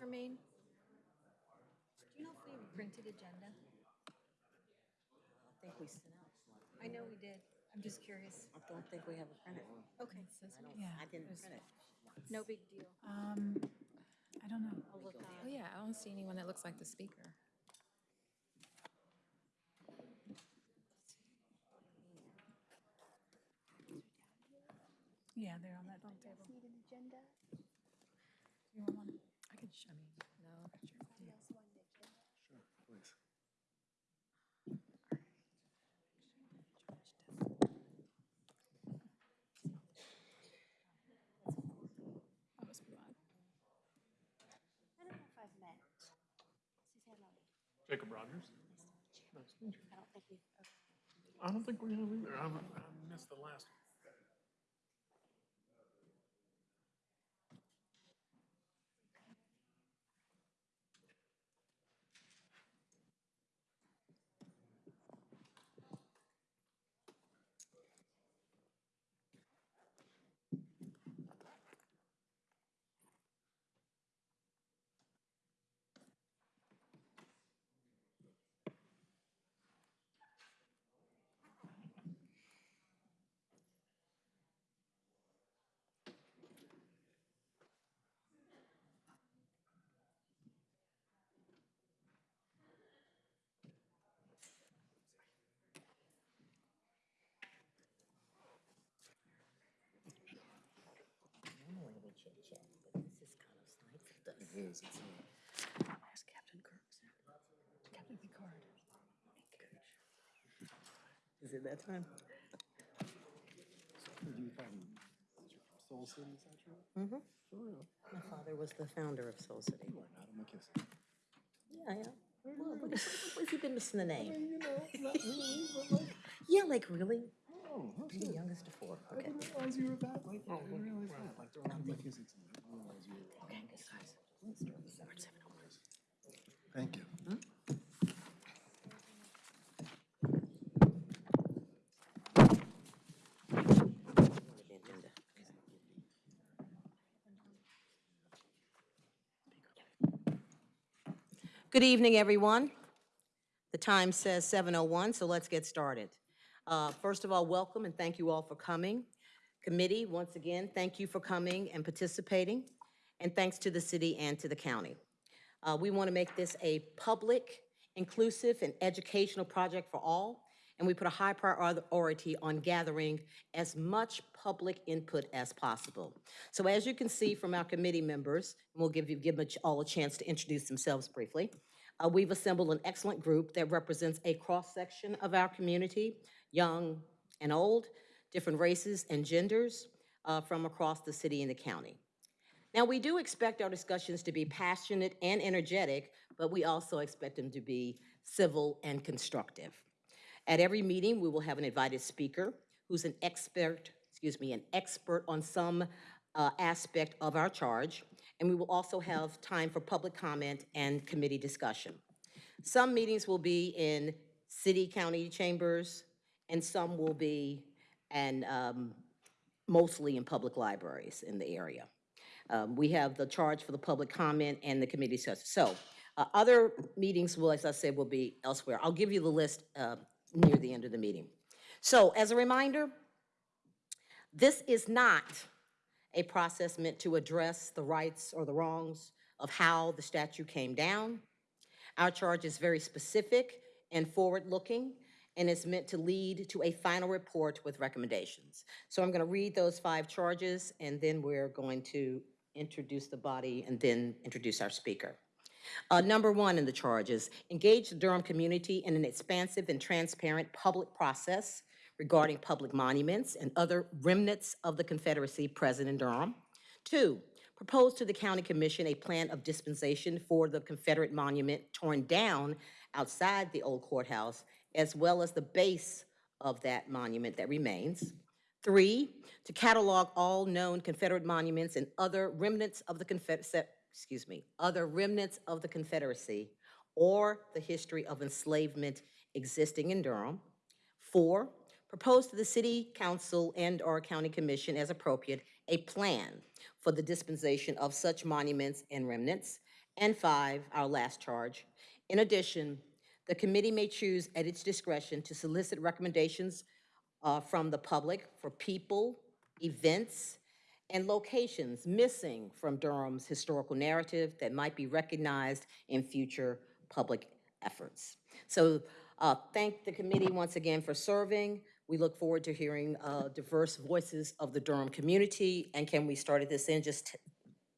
Charmaine, do you know if we have a printed agenda? I think we sent out one. I know we did. I'm just curious. I don't think we have a printed one. Okay, I don't, Yeah, I didn't there's- print it. no big deal. Um, I don't know. I'll look Oh, yeah, I don't see anyone that looks like the speaker. Yeah, they're on that little table. Need an agenda? You want one? I could, sh- I mean, no. Anybody else want an agenda? Sure, please. That must be mine. I don't know if I've met. Say hello. Jacob Rogers. Nice to meet you. I don't think we've, okay. I don't think we have either. I I missed the last one. Normally we chit but this is kind of. It is, it's, Where's Captain Kirk? Captain Picard. Is it that time? so is you from Soul City, is that true? Mm-hmm. For real? My father was the founder of Soul City. You are not a McKissick. Yeah, yeah. Well, what, what, what has he been missing the I name? mean, you know, not really, but like, Yeah, like really? Oh, I'm okay. the youngest of four. I Okay. didn't realize you were that, oh, like, I didn't realize that, like, there are a lot of in there. I didn't realize you were. Okay, good size. Let's start with seven, seven, oh, one. Thank you. Look at the agenda. Good evening, everyone. The time says 7:01, so let's get started. Uh, First of all, welcome and thank you all for coming. Committee, once again, thank you for coming and participating, and thanks to the city and to the county. Uh, We want to make this a public, inclusive, and educational project for all, and we put a high priority on gathering as much public input as possible. So as you can see from our committee members, we'll give you, give all a chance to introduce themselves briefly, uh, we've assembled an excellent group that represents a cross-section of our community, young and old, different races and genders uh, from across the city and the county. Now, we do expect our discussions to be passionate and energetic, but we also expect them to be civil and constructive. At every meeting, we will have an invited speaker who's an expert, excuse me, an expert on some uh, aspect of our charge, and we will also have time for public comment and committee discussion. Some meetings will be in city, county chambers, and some will be, and um, mostly in public libraries in the area. Um, We have the charge for the public comment and the committee session. So uh, other meetings will, as I said, will be elsewhere. I'll give you the list uh, near the end of the meeting. So as a reminder, this is not a process meant to address the rights or the wrongs of how the statue came down. Our charge is very specific and forward-looking, and is meant to lead to a final report with recommendations. So I'm going to read those five charges, and then we're going to introduce the body and then introduce our speaker. Uh, Number one in the charges, engage the Durham community in an expansive and transparent public process regarding public monuments and other remnants of the Confederacy present in Durham. Two, propose to the county commission a plan of dispensation for the Confederate monument torn down outside the old courthouse, as well as the base of that monument that remains. Three, to catalog all known Confederate monuments and other remnants of the Confederate, excuse me, other remnants of the Confederacy or the history of enslavement existing in Durham. Four, propose to the city council and/or county commission as appropriate, a plan for the dispensation of such monuments and remnants. And five, our last charge, in addition, the committee may choose at its discretion to solicit recommendations uh, from the public for people, events, and locations missing from Durham's historical narrative that might be recognized in future public efforts. So uh, thank the committee once again for serving. We look forward to hearing uh, diverse voices of the Durham community. And can we start at this in just,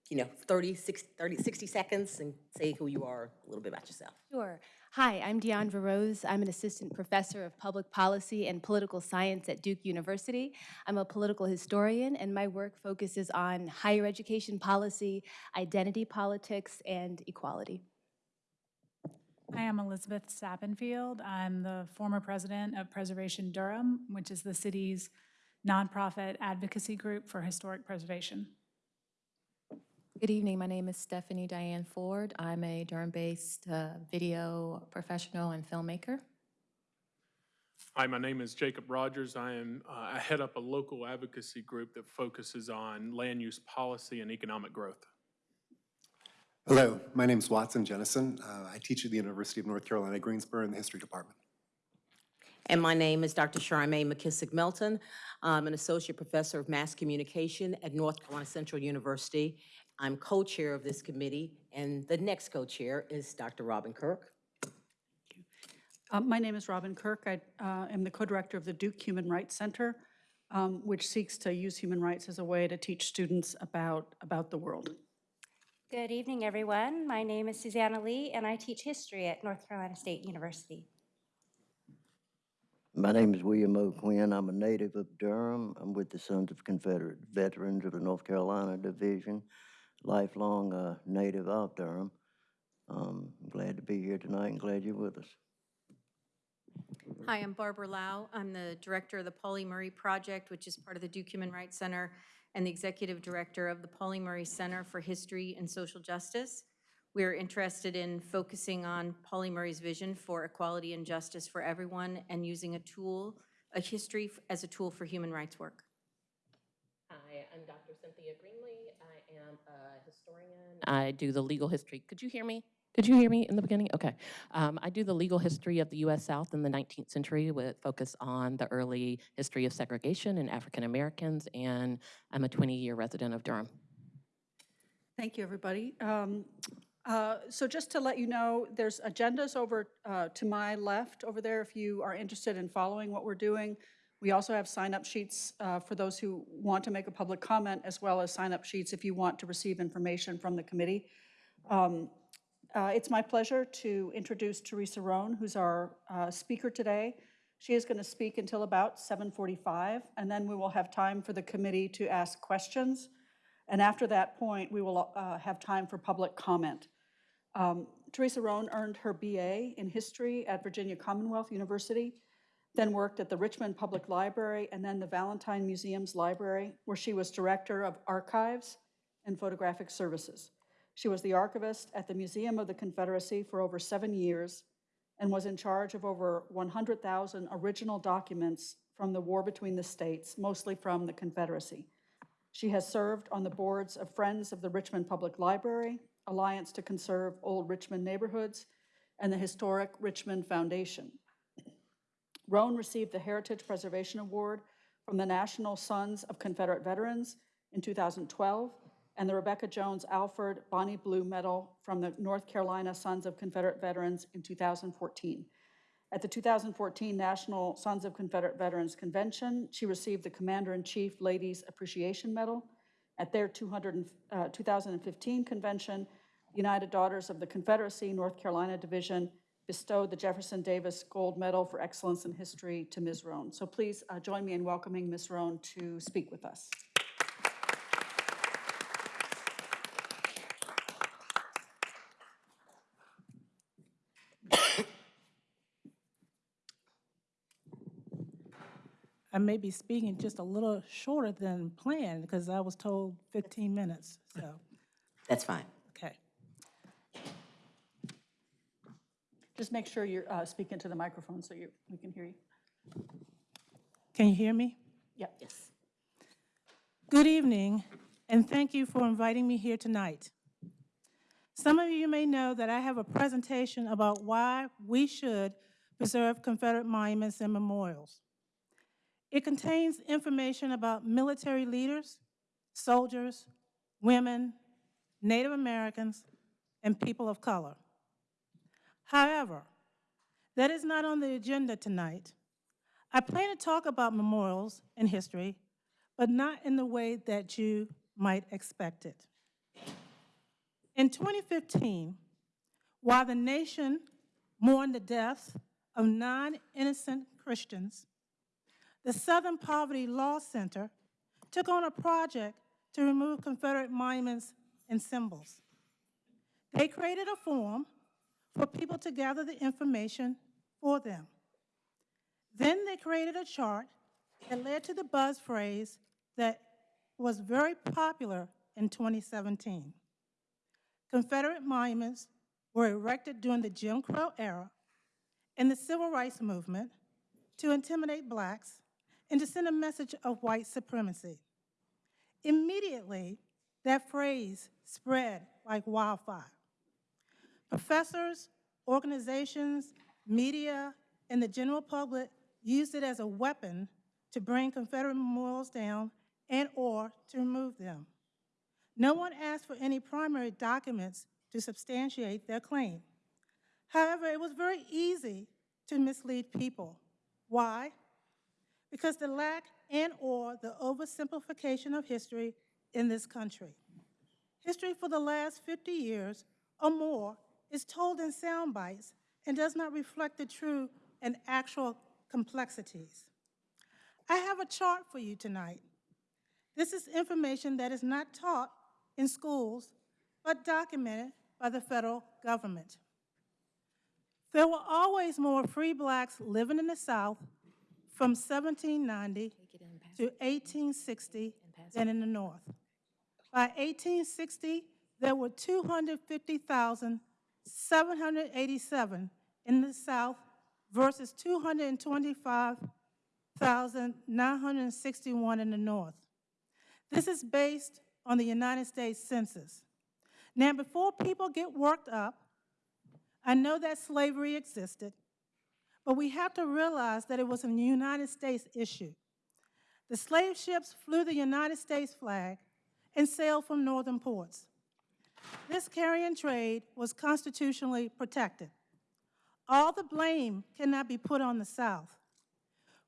you know, 30, 60, 30, 60 seconds and say who you are, a little bit about yourself? Sure. Hi, I'm Deondra Rose. I'm an assistant professor of public policy and political science at Duke University. I'm a political historian, and my work focuses on higher education policy, identity politics, and equality. Hi, I am Elizabeth Sappenfield. I'm the former president of Preservation Durham, which is the city's nonprofit advocacy group for historic preservation. Good evening, my name is Stephanie Diane Ford. I'm a Durham-based uh, video professional and filmmaker. Hi, my name is Jacob Rogers. I am, uh, I head up a local advocacy group that focuses on land use policy and economic growth. Hello, my name is Watson Jennison. Uh, I teach at the University of North Carolina, Greensboro in the History Department. And my name is Dr. Charmaine McKissick Melton. I'm an associate professor of mass communication at North Carolina Central University. I'm co-chair of this committee, and the next co-chair is Dr. Robin Kirk. Uh, My name is Robin Kirk. I uh, am the co-director of the Duke Human Rights Center, um, which seeks to use human rights as a way to teach students about, about the world. Good evening, everyone. My name is Susanna Lee, and I teach history at North Carolina State University. My name is William O. Quinn. I'm a native of Durham. I'm with the Sons of Confederate Veterans of the North Carolina Division, lifelong uh, native of Durham. Um, glad to be here tonight and glad you're with us. Hi, I'm Barbara Lau. I'm the director of the Pauli Murray Project, which is part of the Duke Human Rights Center, and the executive director of the Pauli Murray Center for History and Social Justice. We're interested in focusing on Pauli Murray's vision for equality and justice for everyone and using a tool, a history as a tool for human rights work. Hi, I'm Dr. Cynthia Greenlee. I am a historian. I do the legal history. Could you hear me? Did you hear me in the beginning? Okay. Um, I do the legal history of the U.S. South in the 19th century with focus on the early history of segregation and African Americans, and I'm a 20-year resident of Durham. Thank you, everybody. Um, uh, So just to let you know, there's agendas over uh, to my left over there if you are interested in following what we're doing. We also have sign-up sheets uh, for those who want to make a public comment, as well as sign-up sheets if you want to receive information from the committee. Um, uh, It's my pleasure to introduce Teresa Roane, who's our uh, speaker today. She is going to speak until about 7:45, and then we will have time for the committee to ask questions. And after that point, we will uh, have time for public comment. Um, Teresa Roane earned her BA in history at Virginia Commonwealth University, then worked at the Richmond Public Library and then the Valentine Museum's Library, where she was Director of Archives and Photographic Services. She was the archivist at the Museum of the Confederacy for over seven years and was in charge of over 100,000 original documents from the war between the states, mostly from the Confederacy. She has served on the boards of Friends of the Richmond Public Library, Alliance to Conserve Old Richmond Neighborhoods, and the Historic Richmond Foundation. Roane received the Heritage Preservation Award from the National Sons of Confederate Veterans in 2012 and the Rebecca Jones Alford Bonnie Blue Medal from the North Carolina Sons of Confederate Veterans in 2014. At the 2014 National Sons of Confederate Veterans Convention, she received the Commander-in-Chief Ladies Appreciation Medal. At their 200 uh, 2015 convention, United Daughters of the Confederacy, North Carolina Division, bestowed the Jefferson Davis Gold Medal for Excellence in History to Ms. Roane. So please uh, join me in welcoming Ms. Roane to speak with us. I may be speaking just a little shorter than planned because I was told 15 minutes, so, That's fine. okay. Just make sure you're uh, speaking to the microphone so you, we can hear you. Can you hear me? Yep. Yes. Good evening, and thank you for inviting me here tonight. Some of you may know that I have a presentation about why we should preserve Confederate monuments and memorials. It contains information about military leaders, soldiers, women, Native Americans, and people of color. However, that is not on the agenda tonight. I plan to talk about memorials and history, but not in the way that you might expect it. In 2015, while the nation mourned the deaths of nine innocent Christians, the Southern Poverty Law Center took on a project to remove Confederate monuments and symbols. They created a form for people to gather the information for them. Then they created a chart that led to the buzz phrase that was very popular in 2017. Confederate monuments were erected during the Jim Crow era and the Civil Rights Movement to intimidate blacks and to send a message of white supremacy. Immediately, that phrase spread like wildfire. Professors, organizations, media, and the general public used it as a weapon to bring Confederate memorials down and/or to remove them. No one asked for any primary documents to substantiate their claim. However, it was very easy to mislead people. Why? Because the lack and/or the oversimplification of history in this country. History for the last 50 years or more is told in sound bites and does not reflect the true and actual complexities. I have a chart for you tonight. This is information that is not taught in schools, but documented by the federal government. There were always more free blacks living in the South from 1790 to 1860 than in the North. By 1860, there were 250,787 in the South versus 225,961 in the North. This is based on the United States Census. Now, before people get worked up, I know that slavery existed, but we have to realize that it was a United States issue. The slave ships flew the United States flag and sailed from northern ports. This carrying trade was constitutionally protected. All the blame cannot be put on the South.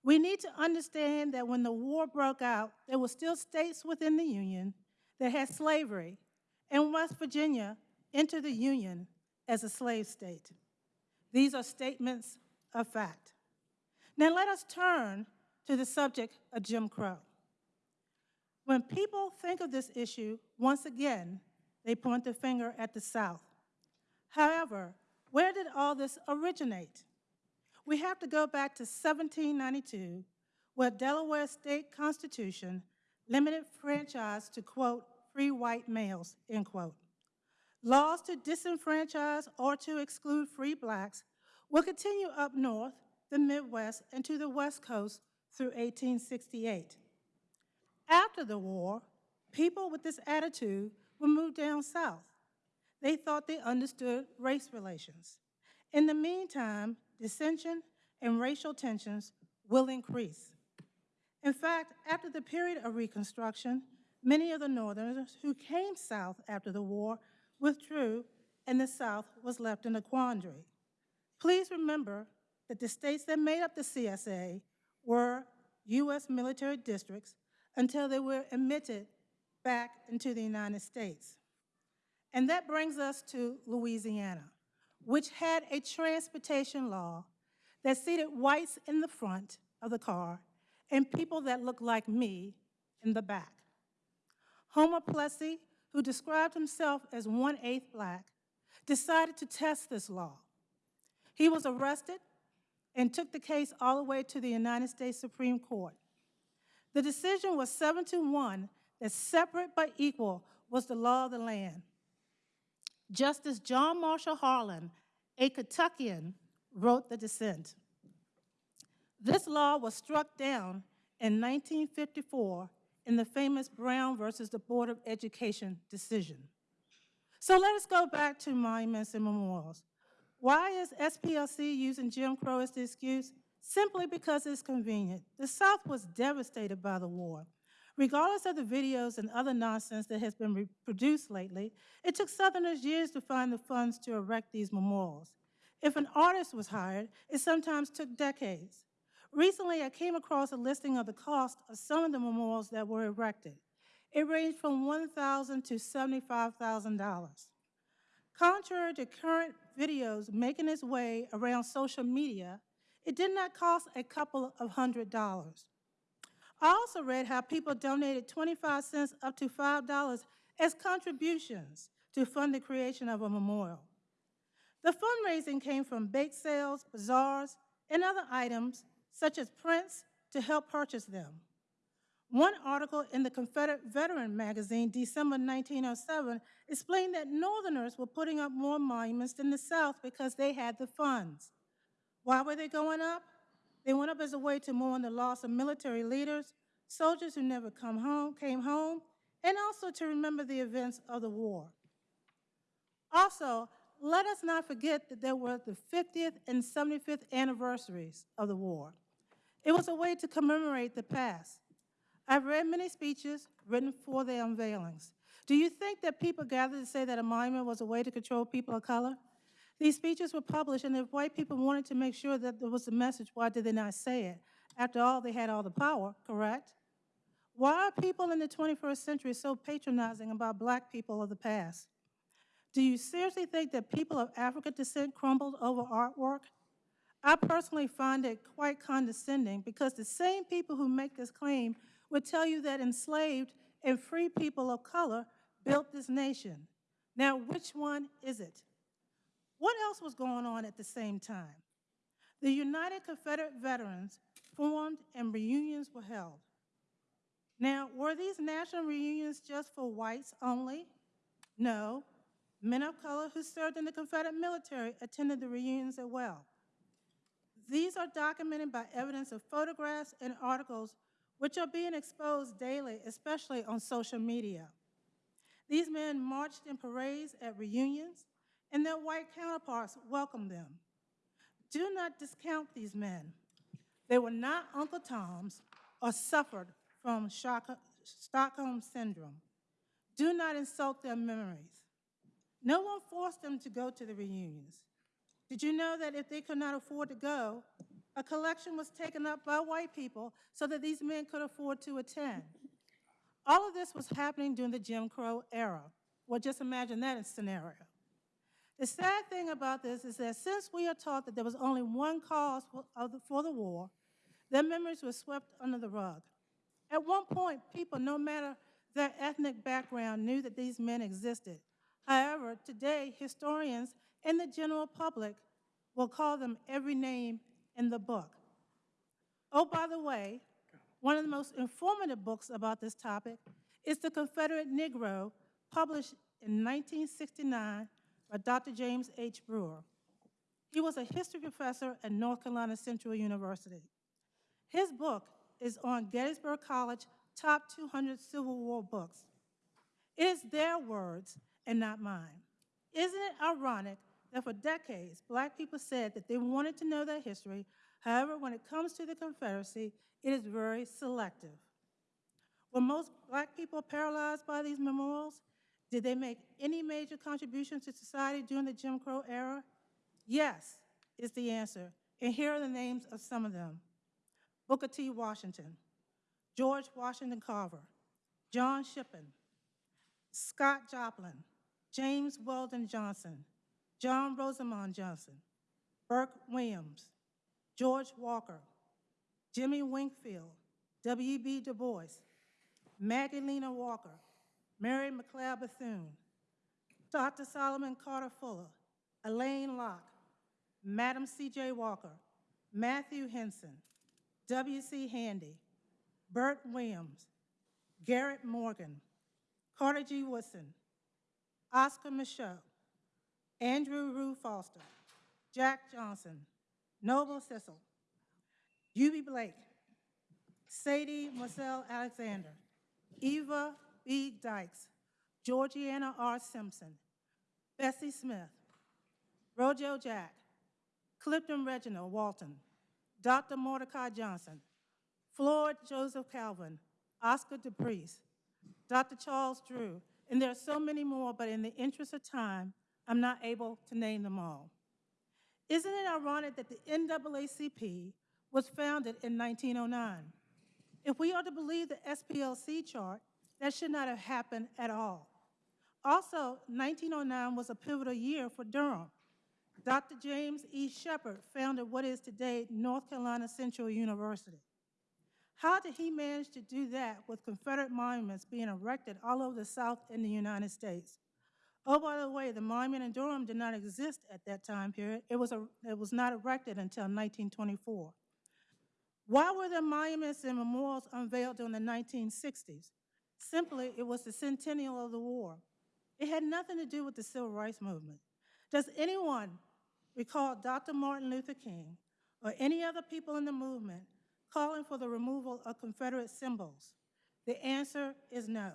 We need to understand that when the war broke out, there were still states within the Union that had slavery, and West Virginia entered the Union as a slave state. These are statements of fact. Now let us turn to the subject of Jim Crow. When people think of this issue, once again, they point the finger at the South. However, where did all this originate? We have to go back to 1792, where Delaware state constitution limited franchise to, quote, free white males, end quote. Laws to disenfranchise or to exclude free blacks will continue up north, the Midwest, and to the West Coast through 1868. After the war, people with this attitude would move down south. They thought they understood race relations. In the meantime, dissension and racial tensions will increase. In fact, after the period of Reconstruction, many of the Northerners who came south after the war withdrew, and the South was left in a quandary. Please remember that the states that made up the CSA were U.S. military districts until they were admitted back into the United States. And that brings us to Louisiana, which had a transportation law that seated whites in the front of the car and people that looked like me in the back. Homer Plessy, who described himself as one-eighth black, decided to test this law. He was arrested and took the case all the way to the United States Supreme Court. The decision was seven to one that separate but equal was the law of the land. Justice John Marshall Harlan, a Kentuckian, wrote the dissent. This law was struck down in 1954 in the famous Brown versus the Board of Education decision. So let us go back to monuments and memorials. Why is SPLC using Jim Crow as the excuse? Simply because it's convenient. The South was devastated by the war. Regardless of the videos and other nonsense that has been produced lately, it took Southerners years to find the funds to erect these memorials. If an artist was hired, it sometimes took decades. Recently, I came across a listing of the cost of some of the memorials that were erected. It ranged from $1,000 to $75,000. Contrary to current videos making its way around social media, it did not cost a couple of hundred dollars. I also read how people donated 25 cents up to $5 as contributions to fund the creation of a memorial. The fundraising came from bake sales, bazaars, and other items such as prints to help purchase them. One article in the Confederate Veteran magazine, December 1907, explained that Northerners were putting up more monuments than the South because they had the funds. Why were they going up? They went up as a way to mourn the loss of military leaders, soldiers who never come home, came home, and also to remember the events of the war. Also, let us not forget that there were the 50th and 75th anniversaries of the war. It was a way to commemorate the past. I've read many speeches written for the unveilings. Do you think that people gathered to say that a monument was a way to control people of color? These speeches were published, and if white people wanted to make sure that there was a message, why did they not say it? After all, they had all the power, correct? Why are people in the 21st century so patronizing about black people of the past? Do you seriously think that people of African descent crumbled over artwork? I personally find it quite condescending because the same people who make this claim would tell you that enslaved and free people of color built this nation. Now, which one is it? What else was going on at the same time? The United Confederate Veterans formed and reunions were held. Now, were these national reunions just for whites only? No. Men of color who served in the Confederate military attended the reunions as well. These are documented by evidence of photographs and articles which are being exposed daily, especially on social media. These men marched in parades at reunions, and their white counterparts welcomed them. Do not discount these men. They were not Uncle Toms or suffered from Stockholm Syndrome. Do not insult their memories. No one forced them to go to the reunions. Did you know that if they could not afford to go, a collection was taken up by white people so that these men could afford to attend? All of this was happening during the Jim Crow era. Well, just imagine that scenario. The sad thing about this is that since we are taught that there was only one cause for, the, war, their memories were swept under the rug. At one point, people, no matter their ethnic background, knew that these men existed. However, today, historians and the general public will call them every name in the book. Oh, by the way, one of the most informative books about this topic is The Confederate Negro, published in 1969 by Dr. James H. Brewer. He was a history professor at North Carolina Central University. His book is on Gettysburg College Top 200 Civil War Books. It is their words and not mine. Isn't it ironic that for decades, black people said that they wanted to know their history. However, when it comes to the Confederacy, it is very selective. Were most black people paralyzed by these memorials? Did they make any major contributions to society during the Jim Crow era? Yes, is the answer. And here are the names of some of them. Booker T. Washington, George Washington Carver, John Shippen, Scott Joplin, James Weldon Johnson, John Rosamond Johnson, Burke Williams, George Walker, Jimmy Winkfield, W.B. Du Bois, Maggie Lena Walker, Mary McLeod Bethune, Dr. Solomon Carter Fuller, Alain Locke, Madam C.J. Walker, Matthew Henson, W.C. Handy, Bert Williams, Garrett Morgan, Carter G. Woodson, Oscar Micheaux, Andrew Rue Foster, Jack Johnson, Noble Sissle, Eubie Blake, Sadie Mossell Alexander, Eva B. Dykes, Georgiana R. Simpson, Bessie Smith, Rajo Jack, Clifton Reginald Wharton, Dr. Mordecai Johnson, Floyd Joseph Calvin, Oscar DePriest, Dr. Charles Drew, and there are so many more, but in the interest of time, I'm not able to name them all. Isn't it ironic that the NAACP was founded in 1909? If we are to believe the SPLC chart, that should not have happened at all. Also, 1909 was a pivotal year for Durham. Dr. James E. Shepard founded what is today North Carolina Central University. How did he manage to do that with Confederate monuments being erected all over the South in the United States? Oh, by the way, the monument in Durham did not exist at that time period. It was, a, it was not erected until 1924. Why were the monuments and memorials unveiled during the 1960s? Simply, it was the centennial of the war. It had nothing to do with the civil rights movement. Does anyone recall Dr. Martin Luther King or any other people in the movement calling for the removal of Confederate symbols? The answer is no.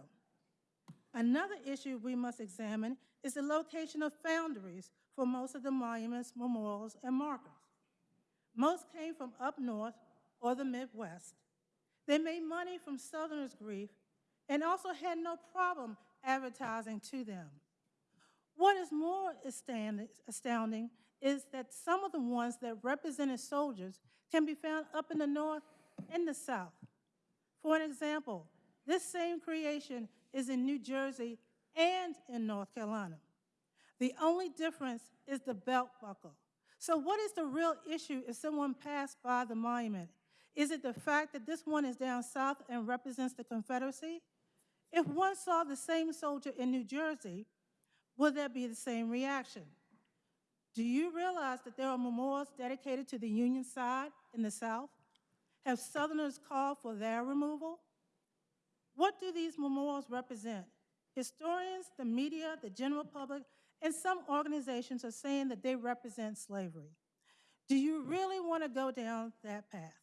Another issue we must examine is the location of foundries for most of the monuments, memorials, and markers. Most came from up north or the Midwest. They made money from Southerners' grief and also had no problem advertising to them. What is more astounding is that some of the ones that represented soldiers can be found up in the north and the south. For an example, this same creation is in New Jersey and in North Carolina. The only difference is the belt buckle. So what is the real issue if someone passed by the monument? Is it the fact that this one is down south and represents the Confederacy? If one saw the same soldier in New Jersey, would there be the same reaction? Do you realize that there are memorials dedicated to the Union side in the South? Have Southerners called for their removal? What do these memorials represent? Historians, the media, the general public, and some organizations are saying that they represent slavery. Do you really want to go down that path?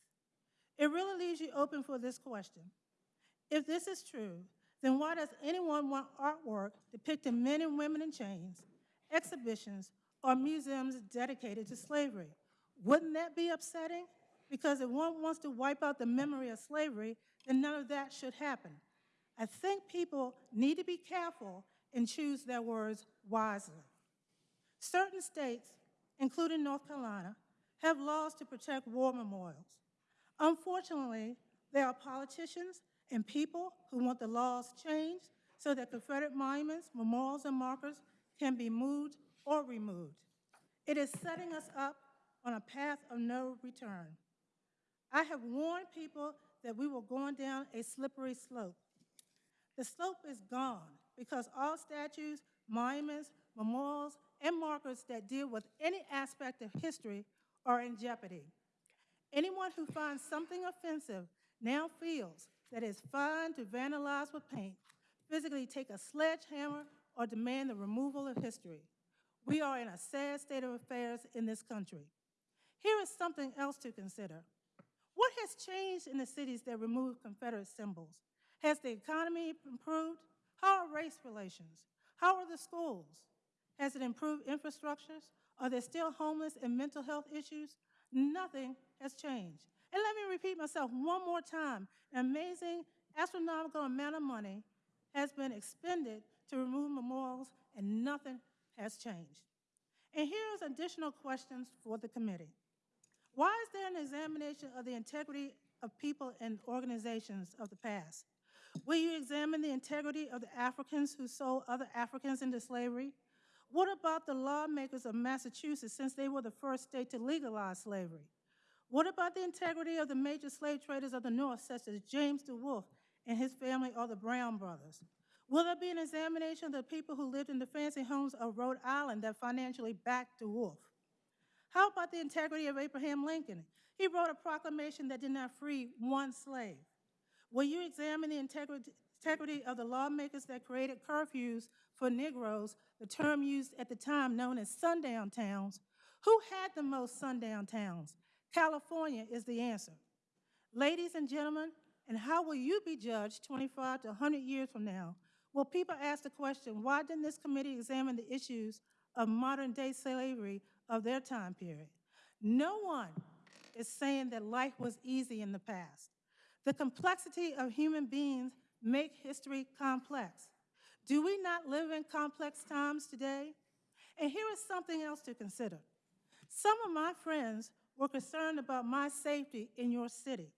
It really leaves you open for this question. If this is true, then why does anyone want artwork depicting men and women in chains, exhibitions, or museums dedicated to slavery? Wouldn't that be upsetting? Because if one wants to wipe out the memory of slavery, then none of that should happen. I think people need to be careful and choose their words wisely. Certain states, including North Carolina, have laws to protect war memorials. Unfortunately, there are politicians and people who want the laws changed so that Confederate monuments, memorials, and markers can be moved or removed. It is setting us up on a path of no return. I have warned people that we were going down a slippery slope. The slope is gone because all statues, monuments, memorials, and markers that deal with any aspect of history are in jeopardy. Anyone who finds something offensive now feels that it's fine to vandalize with paint, physically take a sledgehammer, or demand the removal of history. We are in a sad state of affairs in this country. Here is something else to consider. What has changed in the cities that remove Confederate symbols? Has the economy improved? How are race relations? How are the schools? Has it improved infrastructures? Are there still homeless and mental health issues? Nothing has changed. And let me repeat myself one more time. An amazing astronomical amount of money has been expended to remove memorials, and nothing has changed. And here's additional questions for the committee. Why is there an examination of the integrity of people and organizations of the past? Will you examine the integrity of the Africans who sold other Africans into slavery? What about the lawmakers of Massachusetts since they were the first state to legalize slavery? What about the integrity of the major slave traders of the North, such as James DeWolf and his family or the Brown brothers? Will there be an examination of the people who lived in the fancy homes of Rhode Island that financially backed DeWolf? How about the integrity of Abraham Lincoln? He wrote a proclamation that did not free one slave. Will you examine the integrity, of the lawmakers that created curfews for Negroes, the term used at the time known as sundown towns? Who had the most sundown towns? California is the answer. Ladies and gentlemen, and how will you be judged 25 to 100 years from now? Will people ask the question, why didn't this committee examine the issues of modern-day slavery of their time period? No one is saying that life was easy in the past. The complexity of human beings make history complex. Do we not live in complex times today? And here is something else to consider. Some of my friends were concerned about my safety in your city.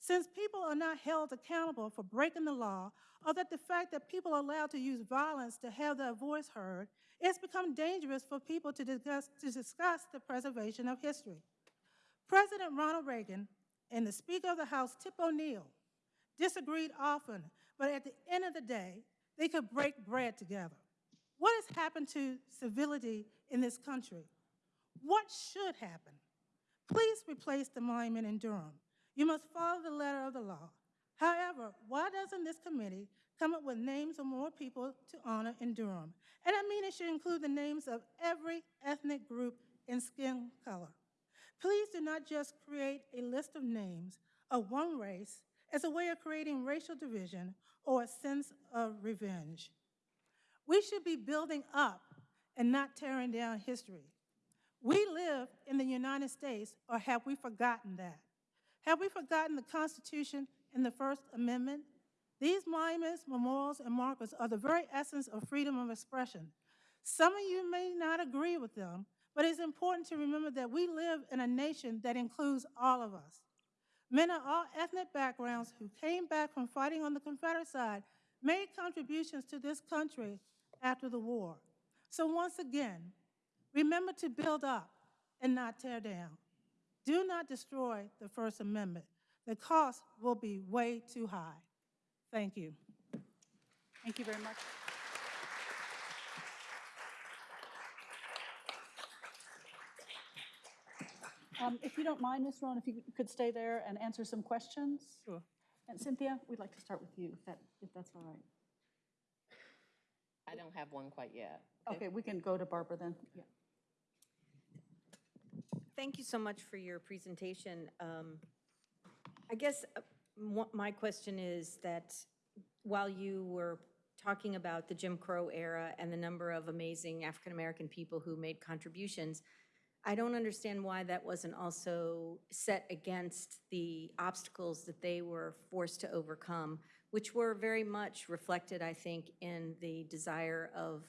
Since people are not held accountable for breaking the law, or that the fact that people are allowed to use violence to have their voice heard, it's become dangerous for people to discuss, to discuss the preservation of history. President Ronald Reagan and the Speaker of the House, Tip O'Neill, disagreed often, but at the end of the day, they could break bread together. What has happened to civility in this country? What should happen? Please replace the monument in Durham. You must follow the letter of the law. However, why doesn't this committee come up with names of more people to honor in Durham? And I mean it should include the names of every ethnic group and skin color. Please do not just create a list of names of one race as a way of creating racial division or a sense of revenge. We should be building up and not tearing down history. We live in the United States, or have we forgotten that? Have we forgotten the Constitution and the First Amendment? These monuments, memorials, and markers are the very essence of freedom of expression. Some of you may not agree with them, but it's important to remember that we live in a nation that includes all of us. Men of all ethnic backgrounds who came back from fighting on the Confederate side made contributions to this country after the war. So once again, remember to build up and not tear down. Do not destroy the First Amendment. The cost will be way too high. Thank you. Thank you very much. Um, If you don't mind, Ms. Roane, if you could stay there and answer some questions? Sure. And Cynthia, we'd like to start with you, if that, if that's all right. I don't have one quite yet. Okay, we can go to Barbara then, yeah. Thank you so much for your presentation. Um, I guess uh, my question is that while you were talking about the Jim Crow era and the number of amazing African-American people who made contributions, I don't understand why that wasn't also set against the obstacles that they were forced to overcome, which were very much reflected, I think, in the desire of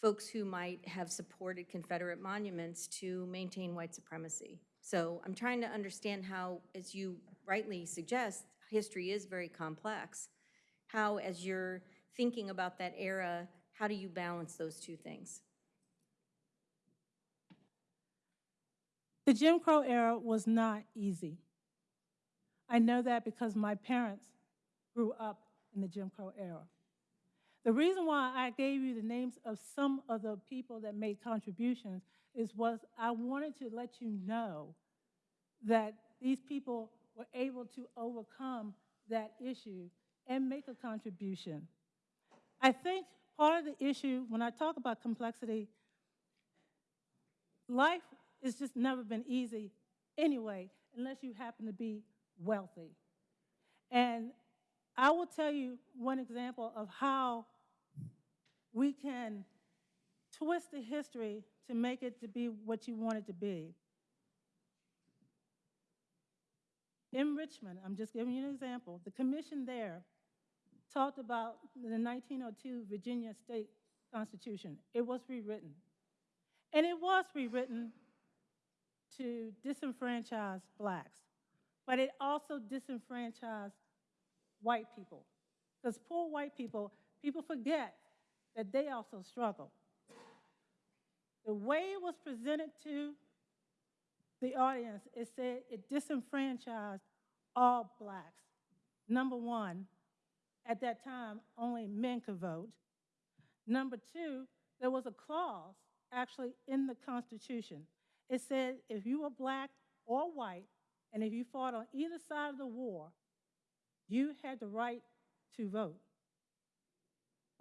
folks who might have supported Confederate monuments to maintain white supremacy. So I'm trying to understand how, as you rightly suggest, history is very complex. How, as you're thinking about that era, how do you balance those two things? The Jim Crow era was not easy. I know that because my parents grew up in the Jim Crow era. The reason why I gave you the names of some of the people that made contributions is was I wanted to let you know that these people were able to overcome that issue and make a contribution. I think part of the issue, when I talk about complexity, life has just never been easy anyway, unless you happen to be wealthy. And I will tell you one example of how we can twist the history to make it to be what you want it to be. in Richmond, I'm just giving you an example, the commission there talked about the 1902 Virginia State Constitution. It was rewritten. And it was rewritten to disenfranchise blacks, but it also disenfranchised white people. Because poor white people, people forget that they also struggle. The way it was presented to the audience, it said it disenfranchised all blacks. Number one, at that time, only men could vote. Number two, there was a clause actually in the Constitution. It said if you were black or white, and if you fought on either side of the war, you had the right to vote.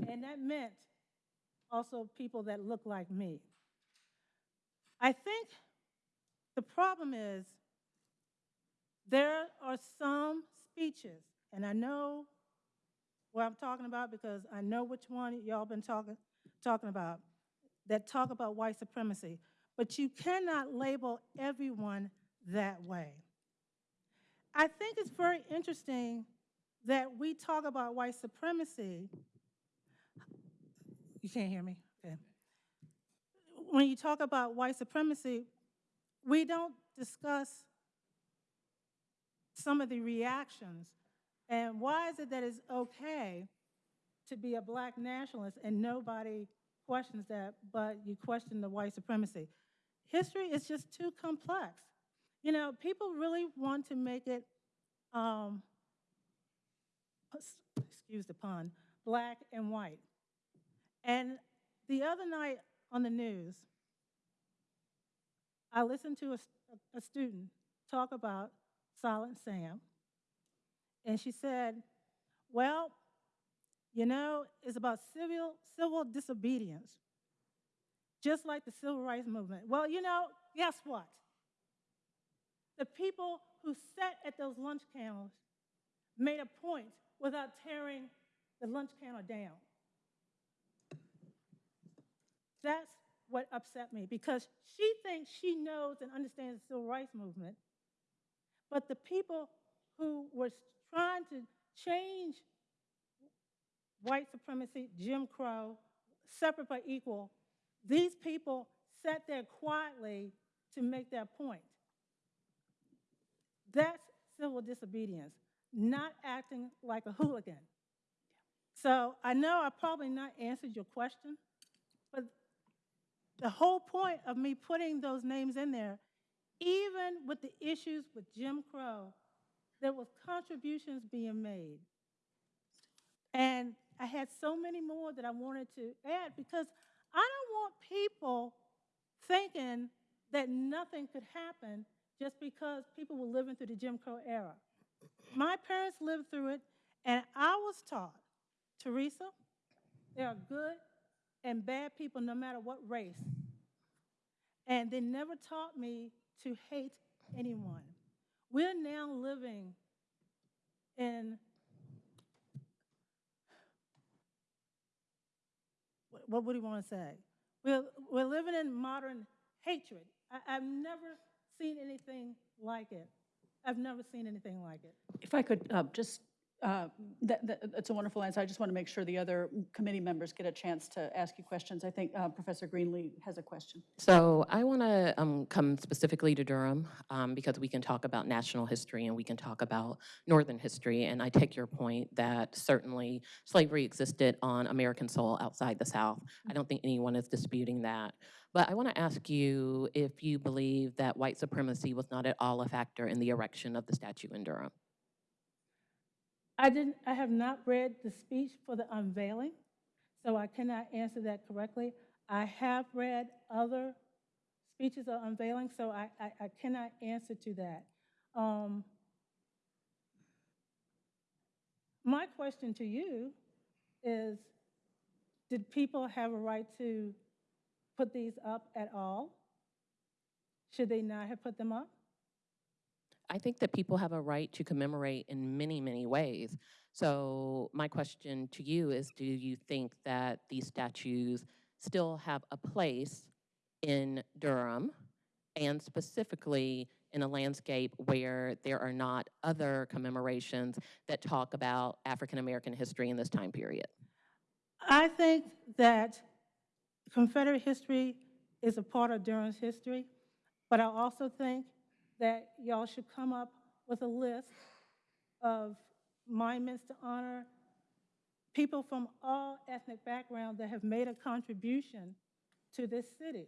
And that meant also people that look like me. I think the problem is there are some speeches, and I know what I'm talking about because I know which one y'all been talking, talking about, that talk about white supremacy. But you cannot label everyone that way. I think it's very interesting that we talk about white supremacy. You can't hear me? Okay. When you talk about white supremacy, we don't discuss some of the reactions. And why is it that it's okay to be a black nationalist and nobody questions that, but you question the white supremacy? History is just too complex. You know, people really want to make it, um, excuse the pun, black and white. And the other night on the news, I listened to a, a student talk about Silent Sam, and she said, well, you know, it's about civil, civil disobedience, just like the civil rights movement. Well, you know, guess what? The people who sat at those lunch counters made a point without tearing the lunch counter down. That's what upset me because she thinks she knows and understands the civil rights movement, but the people who were trying to change white supremacy, Jim Crow, separate but equal, these people sat there quietly to make their point. That's civil disobedience, not acting like a hooligan. So I know I probably not answered your question, the whole point of me putting those names in there, even with the issues with Jim Crow, there was contributions being made. And I had so many more that I wanted to add because I don't want people thinking that nothing could happen just because people were living through the Jim Crow era. My parents lived through it, and I was taught, Teresa, there are good and bad people no matter what race. And they never taught me to hate anyone. We're now living in what would he want to say? We're, we're living in modern hatred. I, I've never seen anything like it. I've never seen anything like it. If I could uh, just, uh, that, that- that's a wonderful answer. I just want to make sure the other committee members get a chance to ask you questions. I think uh, Professor Greenlee has a question. So I want to um, come specifically to Durham um, because we can talk about national history and we can talk about Northern history. And I take your point that certainly slavery existed on American soil outside the South. I don't think anyone is disputing that. But I want to ask you if you believe that white supremacy was not at all a factor in the erection of the statue in Durham. I didn't, I have not read the speech for the unveiling, so I cannot answer that correctly. I have read other speeches of unveiling, so I, I, I cannot answer to that. Um, my question to you is, did people have a right to put these up at all? Should they not have put them up? I think that people have a right to commemorate in many, many ways. So my question to you is, do you think that these statues still have a place in Durham and specifically in a landscape where there are not other commemorations that talk about African-American history in this time period? I think that Confederate history is a part of Durham's history, but I also think that y'all should come up with a list of monuments to honor people from all ethnic backgrounds that have made a contribution to this city.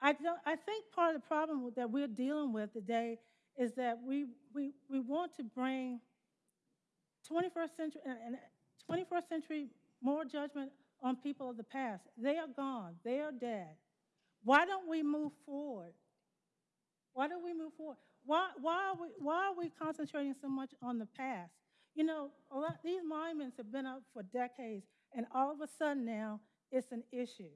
I don't, I think part of the problem that we're dealing with today is that we, we, we want to bring 21st century, and and 21st century moral judgment on people of the past. They are gone, they are dead. Why don't we move forward? Why don't we move forward? Why, why, are we, why are we concentrating so much on the past? You know, a lot, these monuments have been up for decades, and all of a sudden now, it's an issue.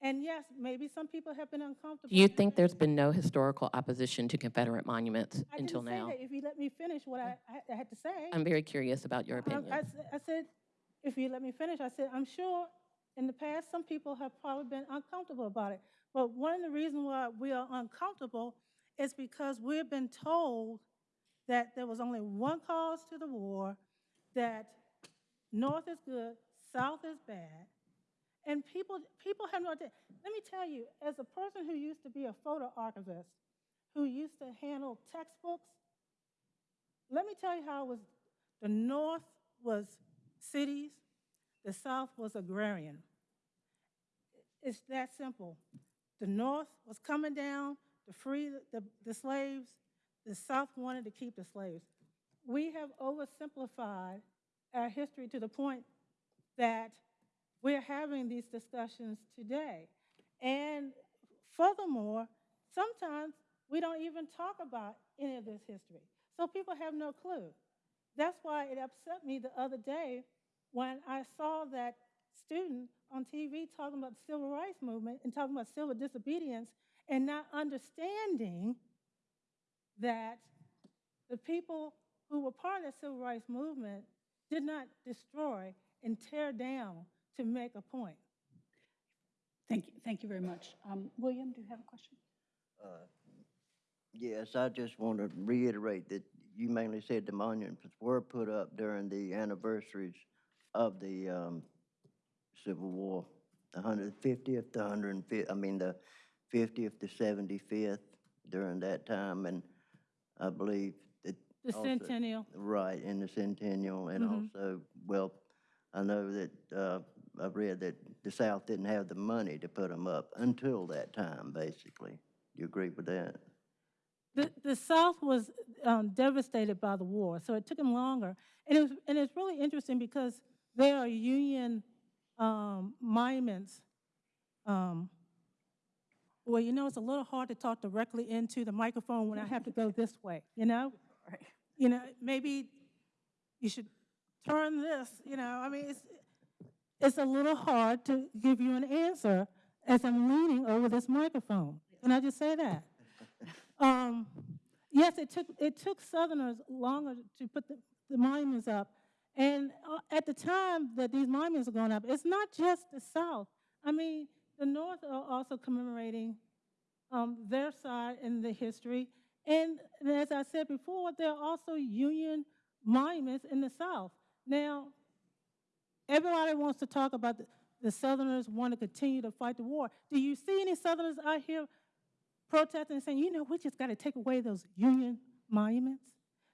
And yes, maybe some people have been uncomfortable. Do you think there's been no historical opposition to Confederate monuments I until now? that. If you let me finish what I, I- had to say. I'm very curious about your I- opinion. I, I said, if you let me finish, I said, I'm sure in the past, some people have probably been uncomfortable about it. But one of the reasons why we are uncomfortable is because we've been told that there was only one cause to the war, that North is good, South is bad. And people, people have no idea. Let me tell you, as a person who used to be a photo archivist, who used to handle textbooks, let me tell you how it was. The North was cities, the South was agrarian. It's that simple. The North was coming down to free the, the, slaves, the South wanted to keep the slaves. We have oversimplified our history to the point that we're having these discussions today. And furthermore, sometimes we don't even talk about any of this history. So people have no clue. That's why it upset me the other day when I saw that student on TV talking about the civil rights movement and talking about civil disobedience and not understanding that the people who were part of the civil rights movement did not destroy and tear down to make a point. Thank you, thank you very much. Um, William, do you have a question? Uh, Yes, I just want to reiterate that you mainly said the monuments were put up during the anniversaries of the um, Civil War, the 150th, the 105th, I mean, the 50th to 75th during that time, and I believe that The also- centennial. Right, in the centennial, and Mhm. also, well, I know that, uh, I've read that the South didn't have the money to put them up until that time, basically. You agree with that? The, the South was um, devastated by the war, so it took them longer. And it was, and it's really interesting because there are Union um, monuments. Um, well, you know, it's a little hard to talk directly into the microphone when I have to go this way, you know? You know, maybe you should turn this, you know, I mean, it's, it's a little hard to give you an answer as I'm leaning over this microphone. Can I just say that? Um, yes, it took, it took Southerners longer to put the, the monuments up. And uh, at the time that these monuments are going up, it's not just the South. I mean, the North are also commemorating um, their side in the history. And, as I said before, there are also Union monuments in the South. Now, everybody wants to talk about the, the Southerners want to continue to fight the war. Do you see any Southerners out here protesting and saying, you know, we just got to take away those Union monuments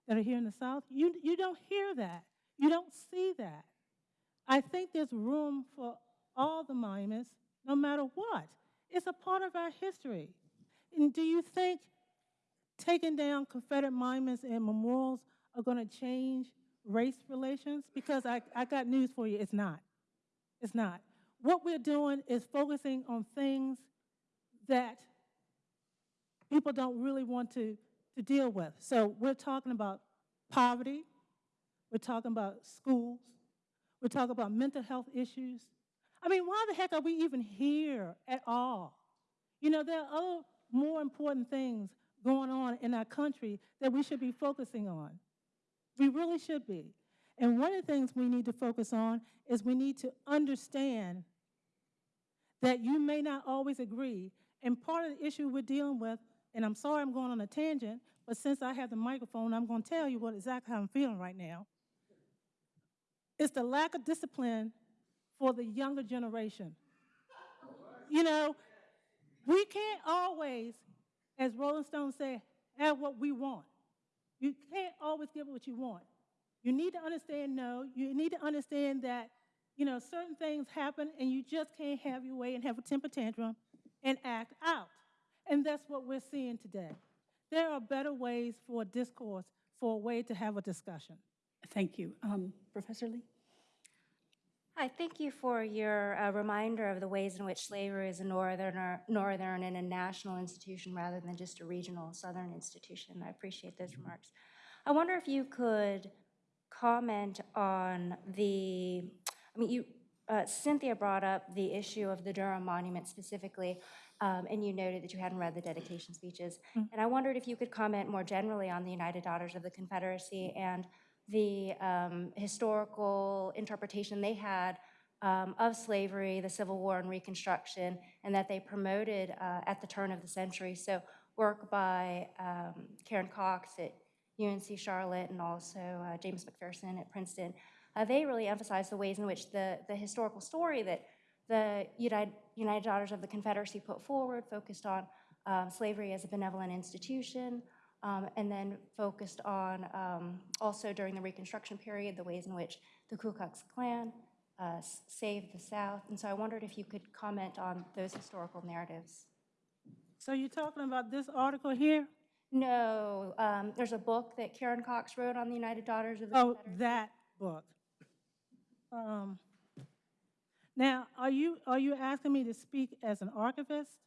that are here in the South? You, you don't hear that. You don't see that. I think there's room for all the monuments, no matter what. It's a part of our history. And do you think taking down Confederate monuments and memorials are going to change race relations? Because I, I got news for you, it's not. It's not. What we're doing is focusing on things that people don't really want to, to deal with. So we're talking about poverty, we're talking about schools, we're talking about mental health issues. I mean, why the heck are we even here at all? You know, there are other more important things going on in our country that we should be focusing on. We really should be. And one of the things we need to focus on is we need to understand that you may not always agree. And part of the issue we're dealing with and I'm sorry I'm going on a tangent, but since I have the microphone, I'm going to tell you what exactly how I'm feeling right now. It's the lack of discipline for the younger generation. You know, we can't always, as Rolling Stone said, have what we want. You can't always get what you want. You need to understand no. You need to understand that, you know, certain things happen and you just can't have your way and have a temper tantrum and act out. And that's what we're seeing today. There are better ways for discourse, for a way to have a discussion. Thank you. Um, Professor Lee? Hi, thank you for your uh, reminder of the ways in which slavery is a northern, northern and a national institution rather than just a regional southern institution. I appreciate those remarks. I wonder if you could comment on the, I mean, you, uh, Cynthia brought up the issue of the Durham Monument specifically, um, and you noted that you hadn't read the dedication speeches. And I wondered if you could comment more generally on the United Daughters of the Confederacy and the um, historical interpretation they had um, of slavery, the Civil War, and Reconstruction, and that they promoted uh, at the turn of the century. So work by um, Karen Cox at UNC Charlotte and also uh, James McPherson at Princeton. Uh, they really emphasized the ways in which the, the historical story that the United, United Daughters of the Confederacy put forward focused on um, slavery as a benevolent institution, um, and then focused on um, also during the Reconstruction period, the ways in which the Ku Klux Klan uh, saved the South. And so I wondered if you could comment on those historical narratives. So you're talking about this article here? No, um, there's a book that Karen Cox wrote on the United Daughters of the Oh, Confederacy. that book. Um, Now, are you, are you asking me to speak as an archivist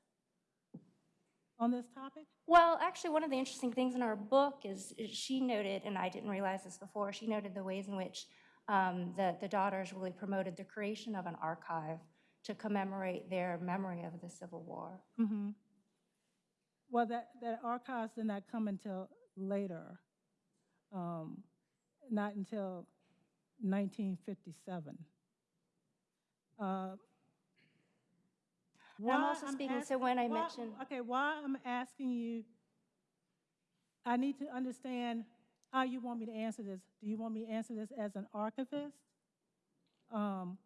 on this topic? Well, actually, one of the interesting things in our book is, is she noted, and I didn't realize this before, she noted the ways in which um, the, the daughters really promoted the creation of an archive to commemorate their memory of the Civil War. Mm-hmm. Well, that, that archives did not come until later, um, not until 1957. Uh, And I'm why also speaking, ask- so when I why- mentioned, Okay, why I'm asking you, I need to understand how you want me to answer this. Do you want me to answer this as an archivist? Um,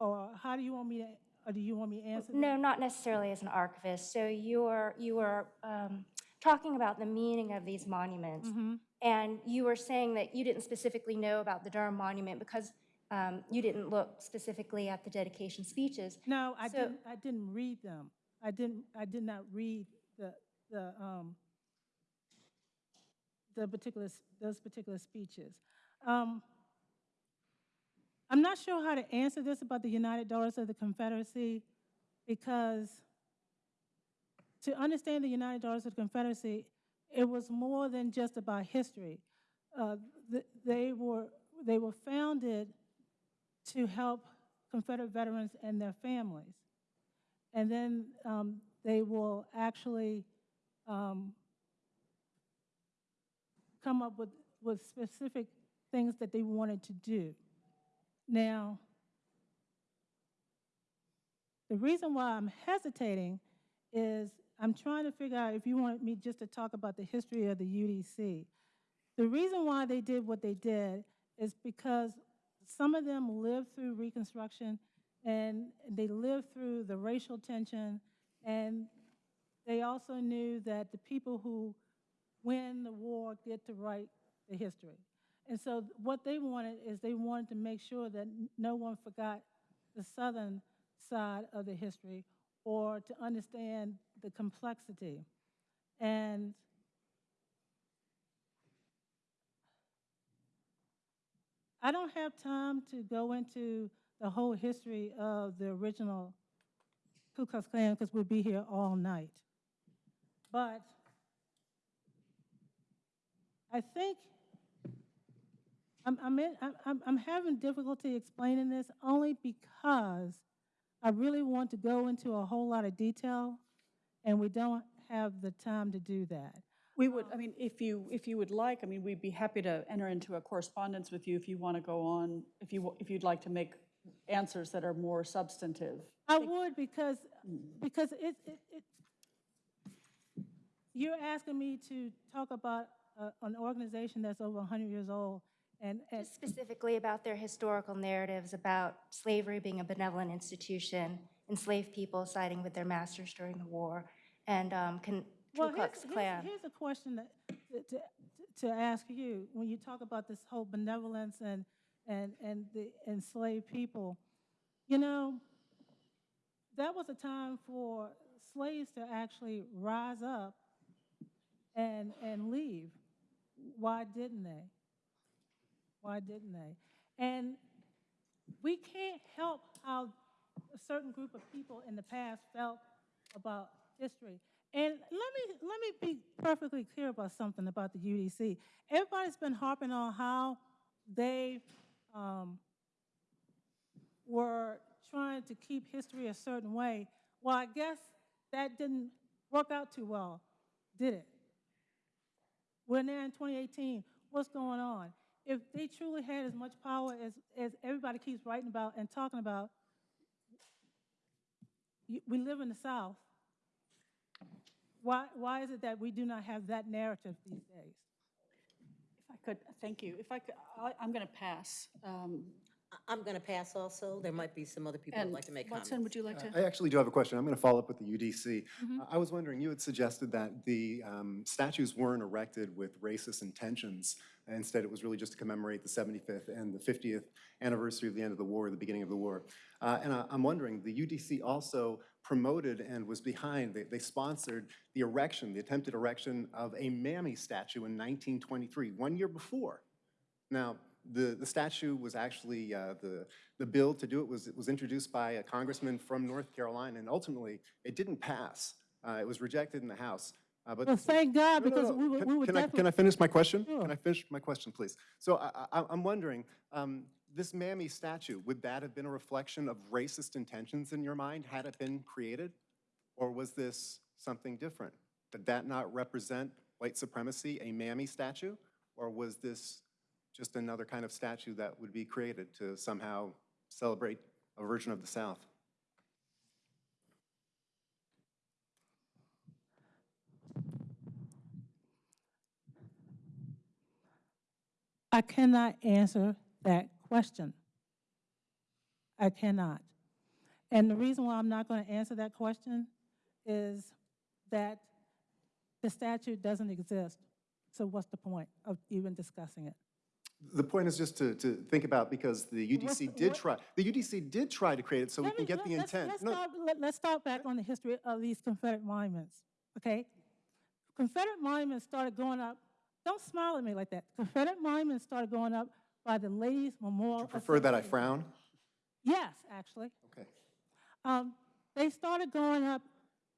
Or how do you want me to, or do you want me to answer? this? no, not necessarily as an archivist. So you are, you are um, talking about the meaning of these monuments. Mhm. And you were saying that you didn't specifically know about the Durham Monument because um, you didn't look specifically at the dedication speeches. No, I So- didn't, I didn't read them. I didn't, I did not read the, the, um, the particular, those particular speeches. Um, I'm not sure how to answer this about the United Daughters of the Confederacy because to understand the United Daughters of the Confederacy, it was more than just about history. Uh, th- They were, they were founded to help Confederate veterans and their families. And then um, they will actually um, come up with, with specific things that they wanted to do. Now, the reason why I'm hesitating is I'm trying to figure out if you want me just to talk about the history of the UDC. The reason why they did what they did is because some of them lived through Reconstruction and they lived through the racial tension, and they also knew that the people who win the war get to write the history. And so what they wanted is they wanted to make sure that no one forgot the southern side of the history or to understand the complexity. And I don't have time to go into the whole history of the original Ku Klux Klan because we'll be here all night. But I think I'm, I'm, in, I'm- I'm, I'm having difficulty explaining this only because I really want to go into a whole lot of detail, and we don't have the time to do that. We would, I mean, if you, if you would like, I mean, we'd be happy to enter into a correspondence with you if you want to go on, if you, if you'd like to make answers that are more substantive. I would because, because it, it, it, you're asking me to talk about uh, an organization that's over 100 years old, and, and Just specifically about their historical narratives about slavery being a benevolent institution, enslaved people siding with their masters during the war, and um, Ku Well, Ku here's- Klux here's- Klan. Here's a question that, to- to, to ask you, when you talk about this whole benevolence and, and, and the enslaved people, you know, that was a time for slaves to actually rise up and, and leave. Why didn't they? Why didn't they? And we can't help how a certain group of people in the past felt about history. And let me, let me be perfectly clear about something about the UDC. Everybody's been harping on how they um, were trying to keep history a certain way. Well, I guess that didn't work out too well, did it? We're now in 2018. What's going on? If they truly had as much power as, as everybody keeps writing about and talking about, we live in the South. Why, why is it that we do not have that narrative these days? If I could, thank you. If I could, I- I'm going to pass. Um, I- I'm going to pass also. There might be some other people who'd like to make comments. Watson, would you like to? I actually do have a question. I'm going to follow up with the UDC. Uh, I was wondering, you had suggested that the um, statues weren't erected with racist intentions. Instead, it was really just to commemorate the 75th and the 50th anniversary of the end of the war, the beginning of the war. Uh, And I- I'm wondering, the UDC also promoted and was behind, they- they sponsored the erection, the attempted erection of a Mammy statue in 1923, one year before. Now, the, the statue was actually, uh, the, the bill to do it was, it was introduced by a congressman from North Carolina, and ultimately, it didn't pass. Uh, It was rejected in the House. Uh, But Well, thank God, No, no, because no. we were, Can- we were Can I, can I finish my question? Sure. Can I finish my question, please? So I, I, I'm wondering, um, this Mammy statue, would that have been a reflection of racist intentions in your mind, had it been created? Or was this something different? Did that not represent white supremacy, a Mammy statue? Or was this just another kind of statue that would be created to somehow celebrate a version of the South? I cannot answer that question. I cannot. And the reason why I'm not going to answer that question is that the statute doesn't exist. So what's the point of even discussing it? The point is just to, to think about, because the UDC the- did what- try, the UDC did try to create it so we Let can me- get let- the let's- intent. Let's No, start, let- let's start back on the history of these Confederate monuments, okay? Confederate monuments started going up, don't smile at me like that. Confederate monuments started going up by the Ladies Memorial. you prefer that I frown? Yes, actually. Okay. Um, they started going up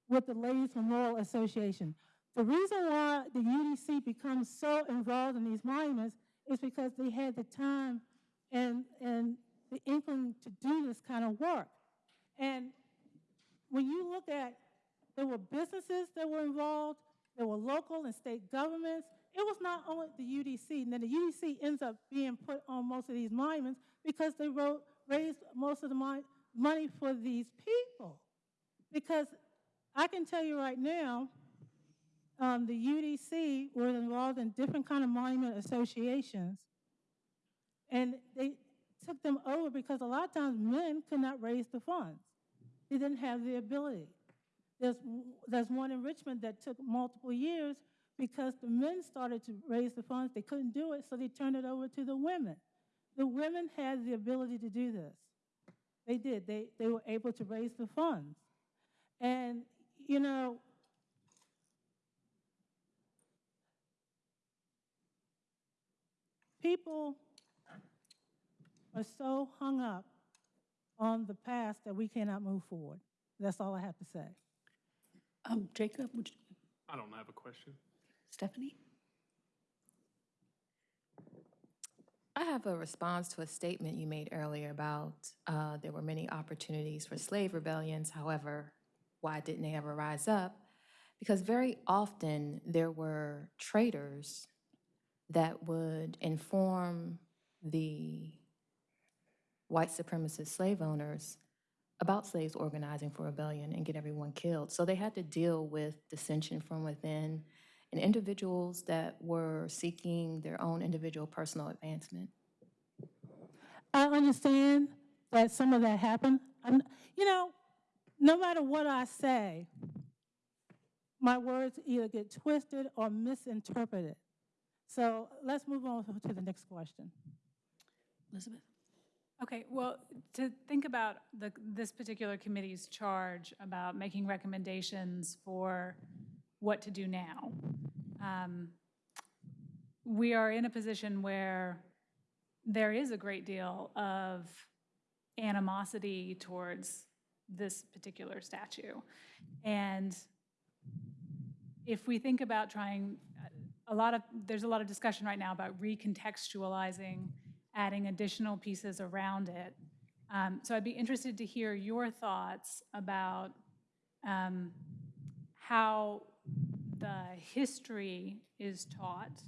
with the Ladies Memorial Association. The reason why the UDC becomes so involved in these monuments is because they had the time and, and the inkling to do this kind of work. And when you look at, there were businesses that were involved, there were local and state governments. It was not only the UDC. Now, the UDC ends up being put on most of these monuments because they wrote, raised most of the mon- money for these people. Because I can tell you right now, um, the UDC was involved in different kind of monument associations. And they took them over because a lot of times men could not raise the funds. They didn't have the ability. There's, there's one in Richmond that took multiple years because the men started to raise the funds. They couldn't do it, so they turned it over to the women. The women had the ability to do this. They did. They, they were able to raise the funds. And, you know, people are so hung up on the past that we cannot move forward. That's all I have to say. Um, Jacob, would you, I don't have a question. Stephanie? I have a response to a statement you made earlier about uh, there were many opportunities for slave rebellions. However, why didn't they ever rise up? Because very often there were traitors that would inform the white supremacist slave owners about slaves organizing for rebellion and get everyone killed. So they had to deal with dissension from within and individuals that were seeking their own individual personal advancement. I understand that some of that happened. I'm- You know, no matter what I say, my words either get twisted or misinterpreted. So let's move on to the next question. Elizabeth? Okay, well, to think about the, this particular committee's charge about making recommendations for what to do now, um, we are in a position where there is a great deal of animosity towards this particular statue. And if we think about trying, a lot of, there's a lot of discussion right now about recontextualizing, adding additional pieces around it. Um, So I'd be interested to hear your thoughts about um, how the history is taught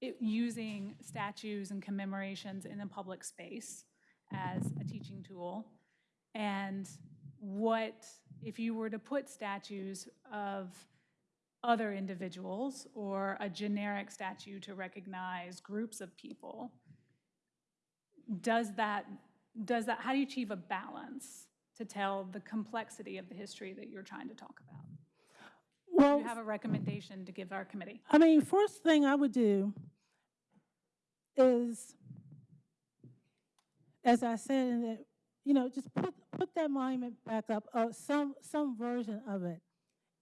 it- using statues and commemorations in the public space as a teaching tool. And what, if you were to put statues of other individuals or a generic statue to recognize groups of people, does that, does that, how do you achieve a balance to tell the complexity of the history that you're trying to talk about? Do Well, you have a recommendation to give our committee? I mean, first thing I would do is, as I said, in the, you know, just put, put that monument back up, or some, some version of it.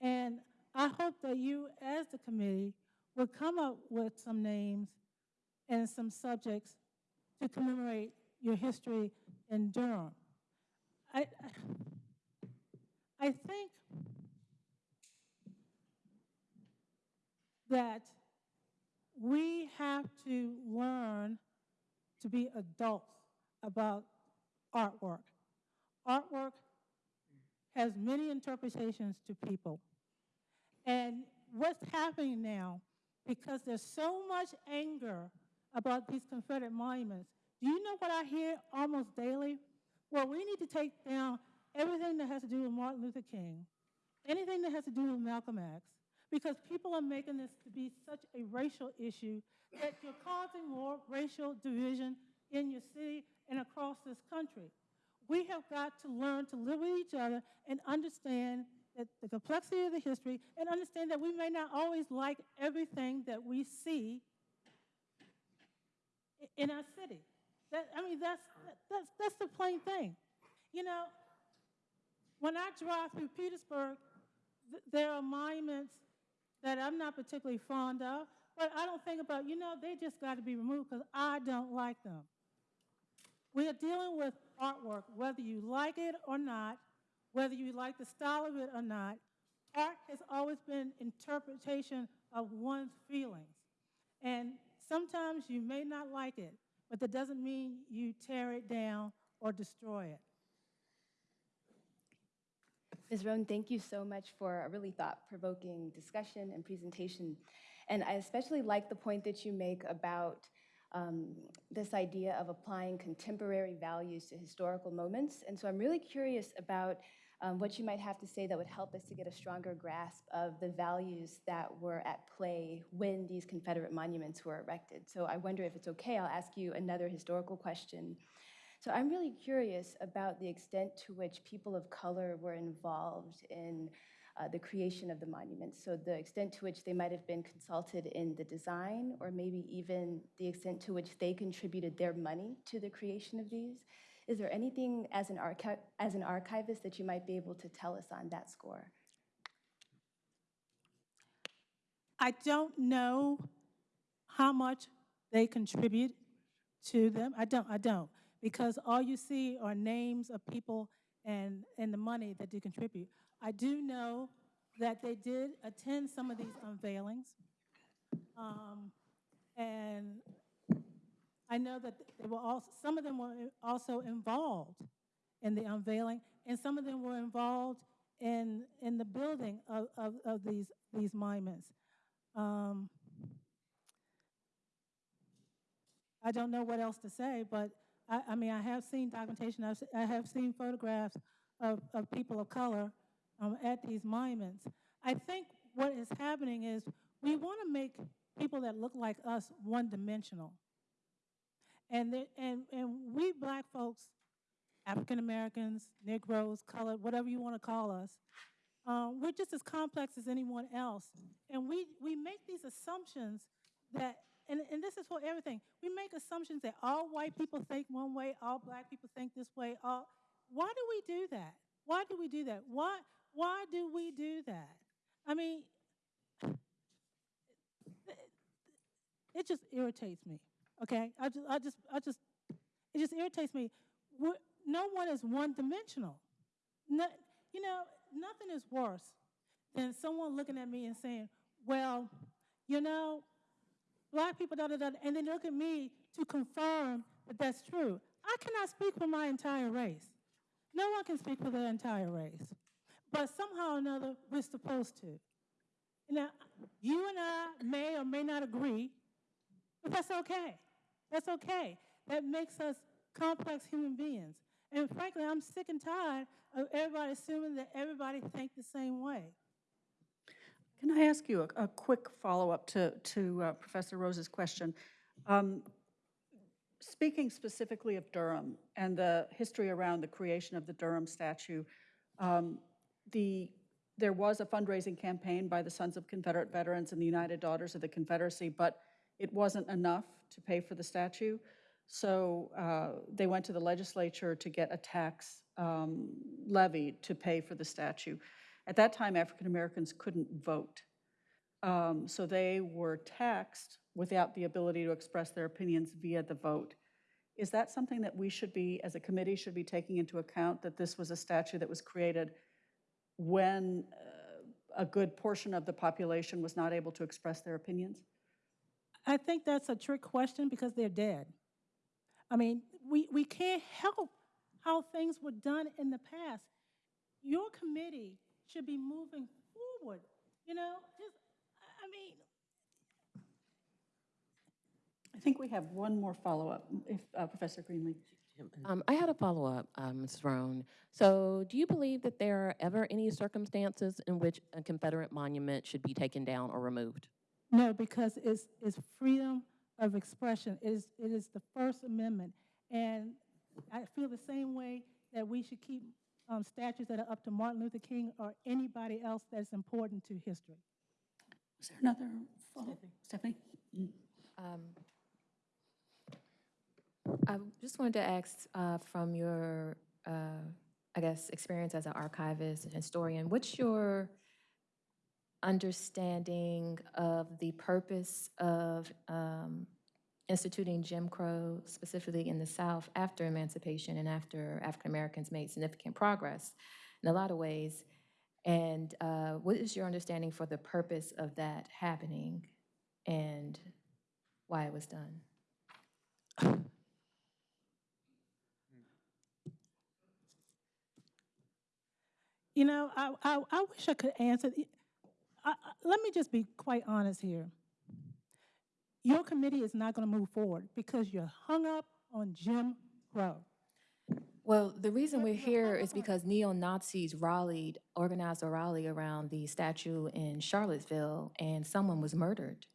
And I hope that you, as the committee, will come up with some names and some subjects to commemorate your history in Durham. I, I think that we have to learn to be adults about artwork. Artwork has many interpretations to people. And what's happening now, because there's so much anger about these Confederate monuments, do you know what I hear almost daily? Well, we need to take down everything that has to do with Martin Luther King, anything that has to do with Malcolm X, because people are making this to be such a racial issue that you're causing more racial division in your city and across this country. We have got to learn to live with each other and understand that the complexity of the history and understand that we may not always like everything that we see in our city. That, I mean, that's, that's, that's the plain thing. You know, when I drive through Petersburg, th- there are monuments that I'm not particularly fond of, but I don't think about, you know, they just got to be removed because I don't like them. We are dealing with artwork, whether you like it or not, whether you like the style of it or not. Art has always been interpretation of one's feelings. And sometimes you may not like it, but that doesn't mean you tear it down or destroy it. Ms. Roane, thank you so much for a really thought-provoking discussion and presentation. And I especially like the point that you make about um, this idea of applying contemporary values to historical moments. And so I'm really curious about um, what you might have to say that would help us to get a stronger grasp of the values that were at play when these Confederate monuments were erected. So I wonder if it's okay, I'll ask you another historical question. So I'm really curious about the extent to which people of color were involved in uh, the creation of the monuments. So the extent to which they might have been consulted in the design, or maybe even the extent to which they contributed their money to the creation of these. Is there anything as an, as an archivist that you might be able to tell us on that score? I don't know how much they contribute to them. I don't, I don't. Because all you see are names of people and, and the money that they contribute. I do know that they did attend some of these unveilings. Um, And I know that they were also, some of them were also involved in the unveiling, and some of them were involved in, in the building of, of, of these, these monuments. Um, I don't know what else to say, but I, I mean, I have seen documentation, I've, I have seen photographs of, of people of color um, at these monuments. I think what is happening is we want to make people that look like us one-dimensional. And, and, and we black folks, African Americans, Negroes, colored, whatever you want to call us, um, we're just as complex as anyone else. And we, we make these assumptions that, and, and this is for everything, we make assumptions that all white people think one way, all black people think this way, all, why do we do that? Why do we do that? Why, why do we do that? I mean, it just irritates me, okay? I just, I just, I just, it just irritates me. We're, no one is one-dimensional. No, you know, nothing is worse than someone looking at me and saying, well, you know, black people, da, da, da, and then look at me to confirm that that's true. I cannot speak for my entire race. No one can speak for their entire race. But somehow or another, we're supposed to. Now, you and I may or may not agree, but that's okay. That's okay. That makes us complex human beings. And frankly, I'm sick and tired of everybody assuming that everybody think the same way. Can I ask you a, a quick follow-up to, to uh, Professor Rose's question? Um, Speaking specifically of Durham and the history around the creation of the Durham statue, um, the, there was a fundraising campaign by the Sons of Confederate Veterans and the United Daughters of the Confederacy, but it wasn't enough to pay for the statue. So uh, they went to the legislature to get a tax um, levied to pay for the statue. At that time, African Americans couldn't vote. Um, So they were taxed without the ability to express their opinions via the vote. Is that something that we should be, as a committee, should be taking into account, that this was a statute that was created when uh, a good portion of the population was not able to express their opinions? I think that's a trick question because they're dead. I mean, we, we can't help how things were done in the past. Your committee should be moving forward, you know, just, I- I mean, I think we have one more follow-up, if, uh, Professor Greenlee. Um, I had a follow-up, uh, Ms. Roane. So do you believe that there are ever any circumstances in which a Confederate monument should be taken down or removed? no, because it's, it's freedom of expression. It is, it is the First Amendment. And I feel the same way that we should keep um, statues that are up to Martin Luther King or anybody else that's important to history. Is there another follow-up? Stephanie? Um, I just wanted to ask, uh, from your, uh, I guess, experience as an archivist and historian, what's your understanding of the purpose of um, instituting Jim Crow, specifically in the South, after emancipation and after African Americans made significant progress in a lot of ways? And uh, what is your understanding for the purpose of that happening and why it was done? You know, I, I, I wish I could answer. I, let me just be quite honest here. Your committee is not going to move forward because you're hung up on Jim Crow. Well, the reason we're here is because neo-Nazis rallied, organized a rally around the statue in Charlottesville, and someone was murdered.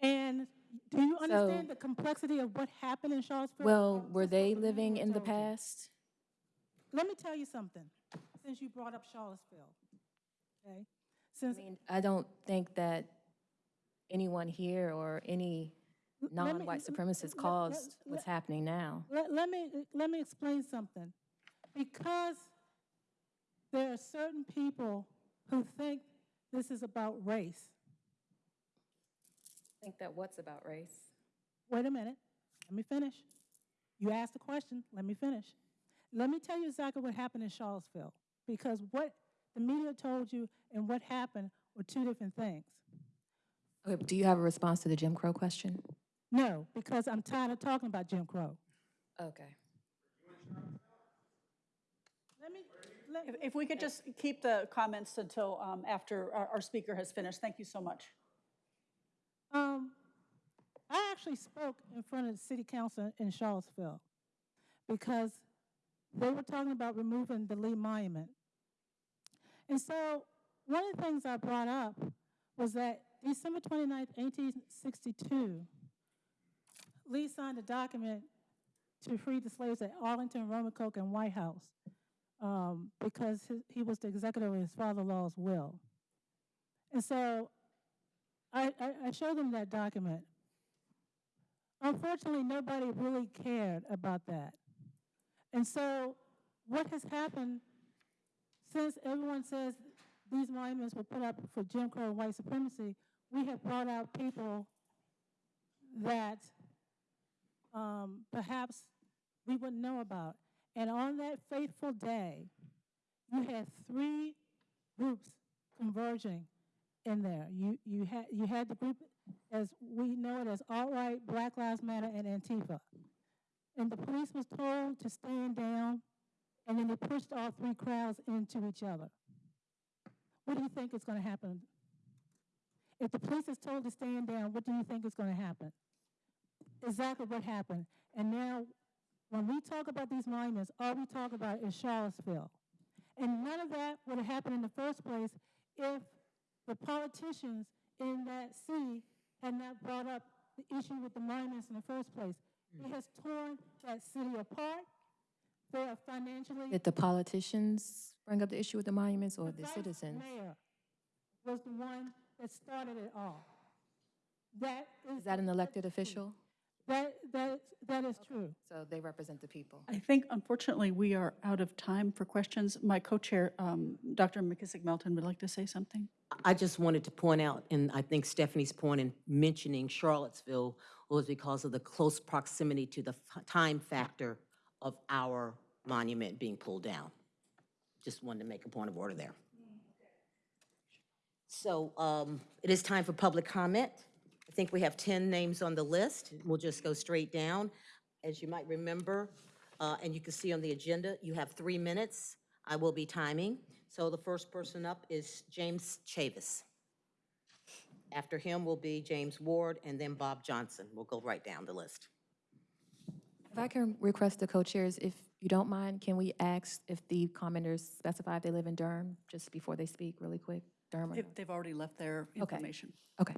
And do you understand So- the complexity of what happened in Charlottesville? Well, were they living in the past? Let me tell you something, since you brought up Charlottesville, okay? I Since, mean, I don't think that anyone here or any non-white let- supremacist let- caused let- what's happening now. Let, let me, let me explain something. Because there are certain people who think this is about race. Think that what's about race? Wait a minute, let me finish. You asked a question, let me finish. Let me tell you exactly what happened in Charlottesville, because what the media told you and what happened were two different things. Okay, do you have a response to the Jim Crow question? No, because I'm tired of talking about Jim Crow. Okay. Let me, let, If, if we could just keep the comments until um, after our, our speaker has finished. Thank you so much. Um, I actually spoke in front of the city council in Charlottesville, because they were talking about removing the Lee Monument. And so one of the things I brought up was that December 29th, 1862, Lee signed a document to free the slaves at Arlington, Roanoke, and White House um, because his, he was the executor of his father-in-law's will. And so I, I, I showed them that document. Unfortunately, nobody really cared about that. And so what has happened since everyone says these monuments were put up for Jim Crow and white supremacy, we have brought out people that um, perhaps we wouldn't know about. And on that fateful day, you had three groups converging in there. You, you, had, you had the group, as we know it as alt-right, Black Lives Matter, and Antifa. And the police was told to stand down, and then they pushed all three crowds into each other. What do you think is going to happen? If the police is told to stand down, what do you think is going to happen? Exactly what happened. And now, when we talk about these monuments, all we talk about is Charlottesville. And none of that would have happened in the first place if the politicians in that city had not brought up the issue with the monuments in the first place. Hmm. It has torn that city apart. They are financially. Did the politicians bring up the issue with the monuments or the vice citizens? Mayor was the one that started it all. That is. Is that an elected official? That, that, that is true. So they represent the people. I think unfortunately we are out of time for questions. My co-chair, um, Dr. McKissick Melton, would like to say something. I just wanted to point out, and I think Stephanie's point in mentioning Charlottesville was because of the close proximity to the f- time factor of our monument being pulled down. Just wanted to make a point of order there. So um, it is time for public comment. I think we have 10 names on the list. We'll just go straight down. As you might remember, uh, and you can see on the agenda, you have three minutes. I will be timing. So the first person up is James Chavis. After him will be James Ward and then Bob Johnson. We'll go right down the list. If I can request the co-chairs, if you don't mind, can we ask if the commenters specify if they live in Durham, just before they speak, really quick? Durham or They've- not? They've already left their Okay. information. Okay.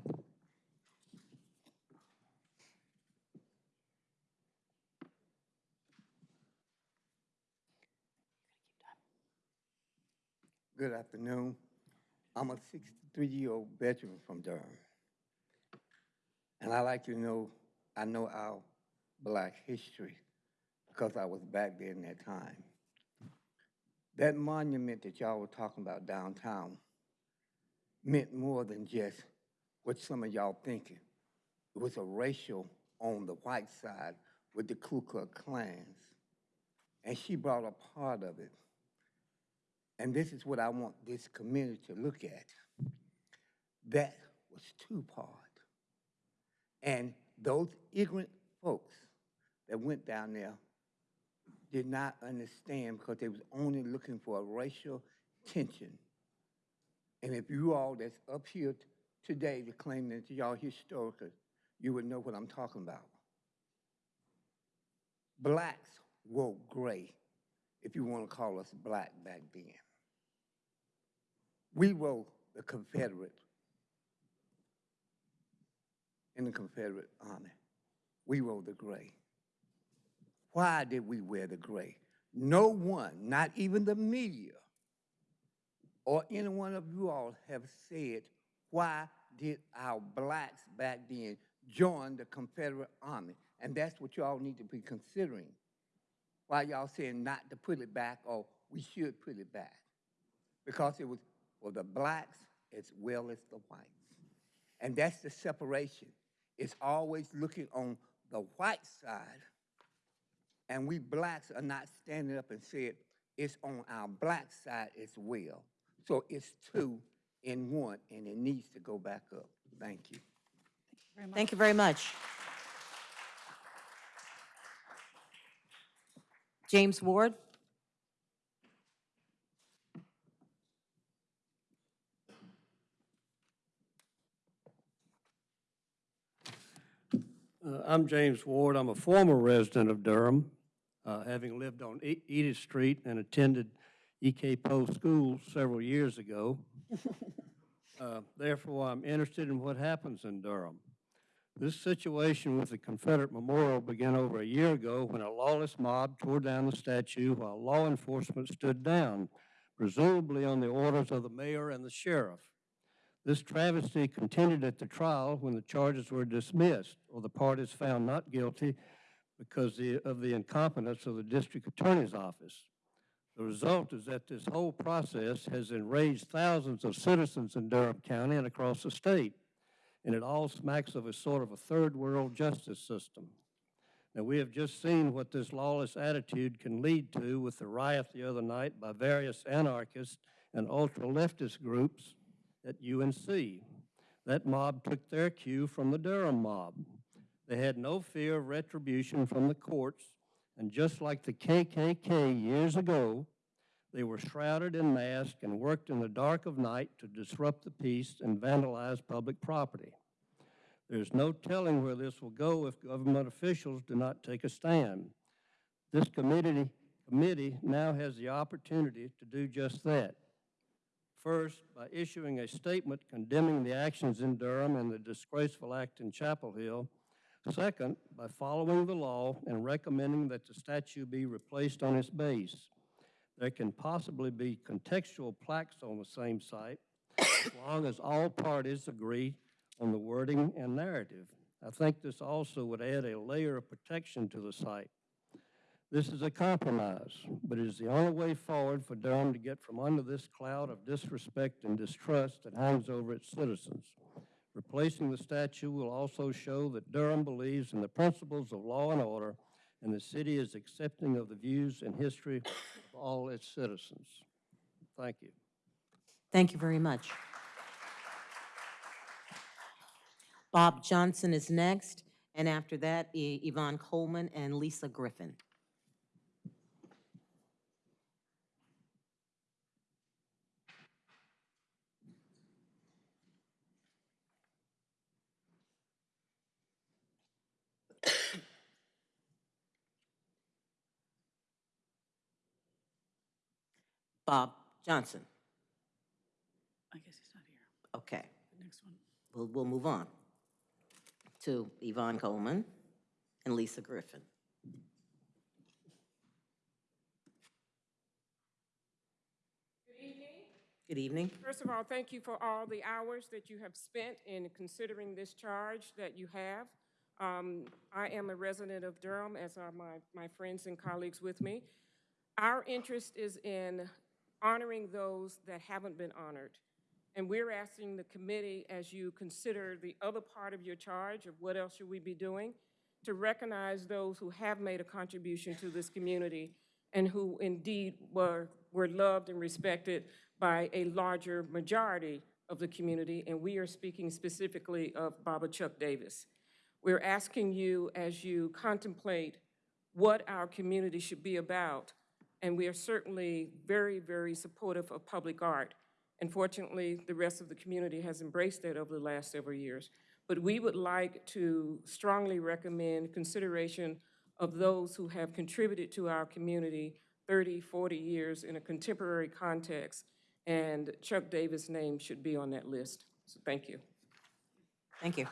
Good afternoon. I'm a 63-year-old veteran from Durham. And I like to know, I know our black history because I was back there in that time. That monument that y'all were talking about downtown meant more than just what some of y'all thinking. It was a racial on the white side with the Ku Klux Klans. And she brought a part of it. And this is what I want this community to look at. That was two-part. And those ignorant folks that went down there did not understand because they was only looking for a racial tension. And if you all that's up here today to claim that y'all historical, you would know what I'm talking about. Blacks wore gray, if you want to call us black back then. We were the Confederate in the Confederate Army. We wore the gray. Why did we wear the gray? No one, not even the media or any one of you all have said, why did our blacks back then join the Confederate Army? And that's what y'all need to be considering. Why y'all saying not to put it back or we should put it back? Because it was for the blacks as well as the whites. And that's the separation. It's always looking on the white side, and we blacks are not standing up and saying it's on our black side as well. So it's two in one, and it needs to go back up. Thank you. Very much. Thank you very much. James Ward? Uh, I'm James Ward. I'm a former resident of Durham. uh, having lived on E- Edith Street and attended EK Powe School several years ago. Uh, Therefore, I'm interested in what happens in Durham. This situation with the Confederate Memorial began over a year ago when a lawless mob tore down the statue while law enforcement stood down, presumably on the orders of the mayor and the sheriff. This travesty continued at the trial when the charges were dismissed or the parties found not guilty because the- of the incompetence of the district attorney's office. The result is that this whole process has enraged thousands of citizens in Durham County and across the state, and it all smacks of a sort of a third world justice system. Now, we have just seen what this lawless attitude can lead to with the riot the other night by various anarchists and ultra-leftist groups at UNC. That mob took their cue from the Durham mob. They had no fear of retribution from the courts, and just like the KKK years ago, they were shrouded in masks and worked in the dark of night to disrupt the peace and vandalize public property. There's no telling where this will go if government officials do not take a stand. This committee, committee now has the opportunity to do just that. First, by issuing a statement condemning the actions in Durham and the disgraceful act in Chapel Hill. Second, by following the law and recommending that the statue be replaced on its base. There can possibly be contextual plaques on the same site as long as all parties agree on the wording and narrative. I think this also would add a layer of protection to the site. This is a compromise, but it is the only way forward for Durham to get from under this cloud of disrespect and distrust that hangs over its citizens. Replacing the statue will also show that Durham believes in the principles of law and order, and the city is accepting of the views and history of all its citizens. Thank you. Thank you very much. Bob Johnson is next, and after that, Yvonne Coleman and Lisa Griffin. Bob Johnson. I guess he's not here. Okay, Next one. we'll, we'll move on to Yvonne Coleman and Lisa Griffin. Good evening. Good evening. First of all, thank you for all the hours that you have spent in considering this charge that you have. Um, I am a resident of Durham, as are my, my friends and colleagues with me. Our interest is in honoring those that haven't been honored. And we're asking the committee, as you consider the other part of your charge of what else should we be doing, to recognize those who have made a contribution to this community and who indeed were, were loved and respected by a larger majority of the community, and we are speaking specifically of Baba Chuck Davis. We're asking you, as you contemplate what our community should be about, and we are certainly very, very supportive of public art. Unfortunately, the rest of the community has embraced that over the last several years. But we would like to strongly recommend consideration of those who have contributed to our community 30, 40 years in a contemporary context, and Chuck Davis' name should be on that list. So thank you. Thank you.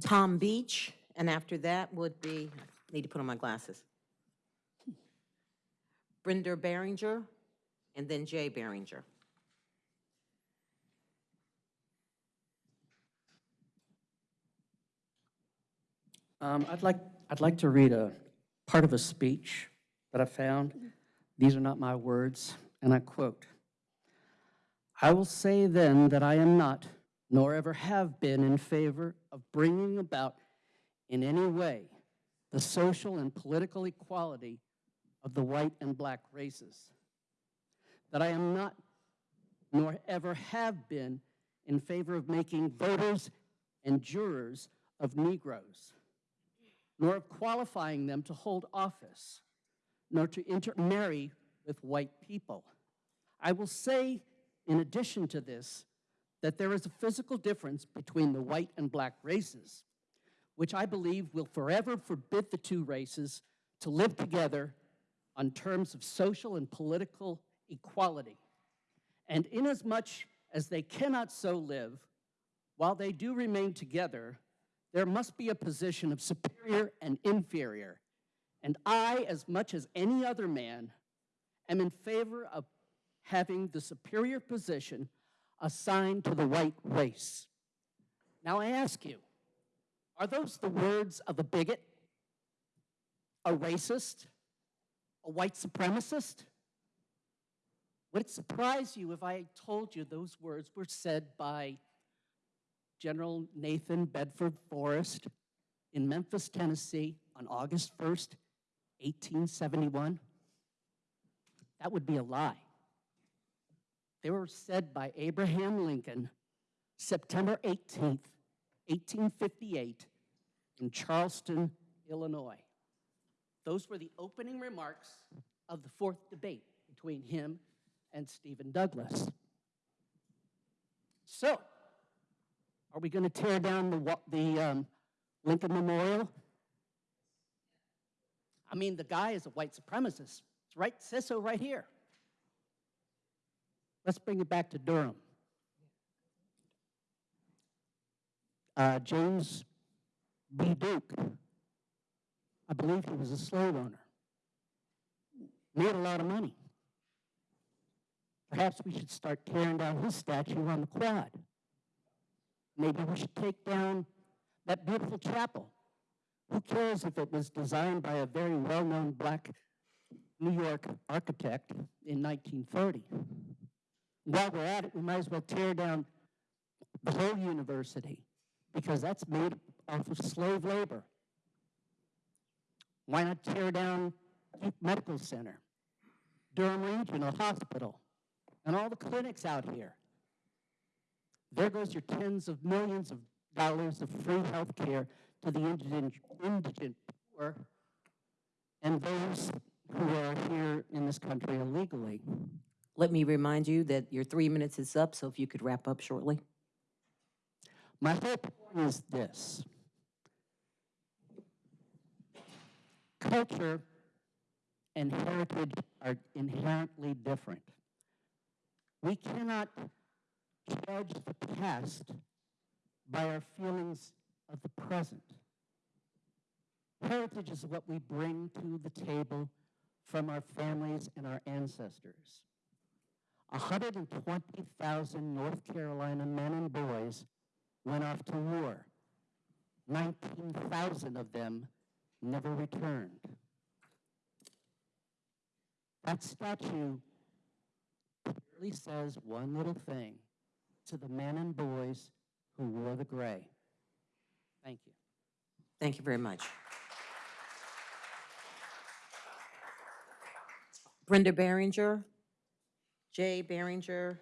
Tom Beach, and after that would be, I need to put on my glasses. Brenda Behringer, and then Jay Behringer. Um, I'd like, I'd like to read a part of a speech that I found. These are not my words, and I quote, "I will say then that I am not, nor ever have been in favor of bringing about in any way the social and political equality of the white and black races. That I am not, nor ever have been, in favor of making voters and jurors of Negroes nor of qualifying them to hold office, nor to intermarry with white people. I will say, in addition to this, that there is a physical difference between the white and black races, which I believe will forever forbid the two races to live together on terms of social and political equality. And inasmuch as they cannot so live, while they do remain together, there must be a position of superior and inferior. And I, as much as any other man, am in favor of having the superior position assigned to the white race. Now I ask you, are those the words of a bigot, a racist, a white supremacist? Would it surprise you if I told you those words were said by General Nathan Bedford Forrest in Memphis, Tennessee on August 1st, 1871? That would be a lie. They were said by Abraham Lincoln September 18th, 1858, in Charleston, Illinois. Those were the opening remarks of the fourth debate between him and Stephen Douglas. So, are we going to tear down the, the um, Lincoln Memorial? I mean, the guy is a white supremacist. It's right, says so right here. Let's bring it back to Durham. Uh, James B. Duke, I believe he was a slave owner, made a lot of money. Perhaps we should start tearing down his statue on the quad. Maybe we should take down that beautiful chapel. Who cares if it was designed by a very well-known black New York architect in 1930? While we're at it, we might as well tear down the whole university because that's made of slave labor. Why not tear down Duke Medical Center, Durham Regional Hospital, and all the clinics out here? There goes your tens of millions of dollars of free health care to the indigent, indigent poor and those who are here in this country illegally. Let me remind you that your three minutes is up, so if you could wrap up shortly. My whole point is this. Culture and heritage are inherently different. We cannot judge the past by our feelings of the present. Heritage is what we bring to the table from our families and our ancestors. 120,000 North Carolina men and boys went off to war. 19,000 of them never returned. That statue clearly says one little thing to the men and boys who wore the gray. Thank you. Thank you very much. Brenda Behringer, Jay Behringer,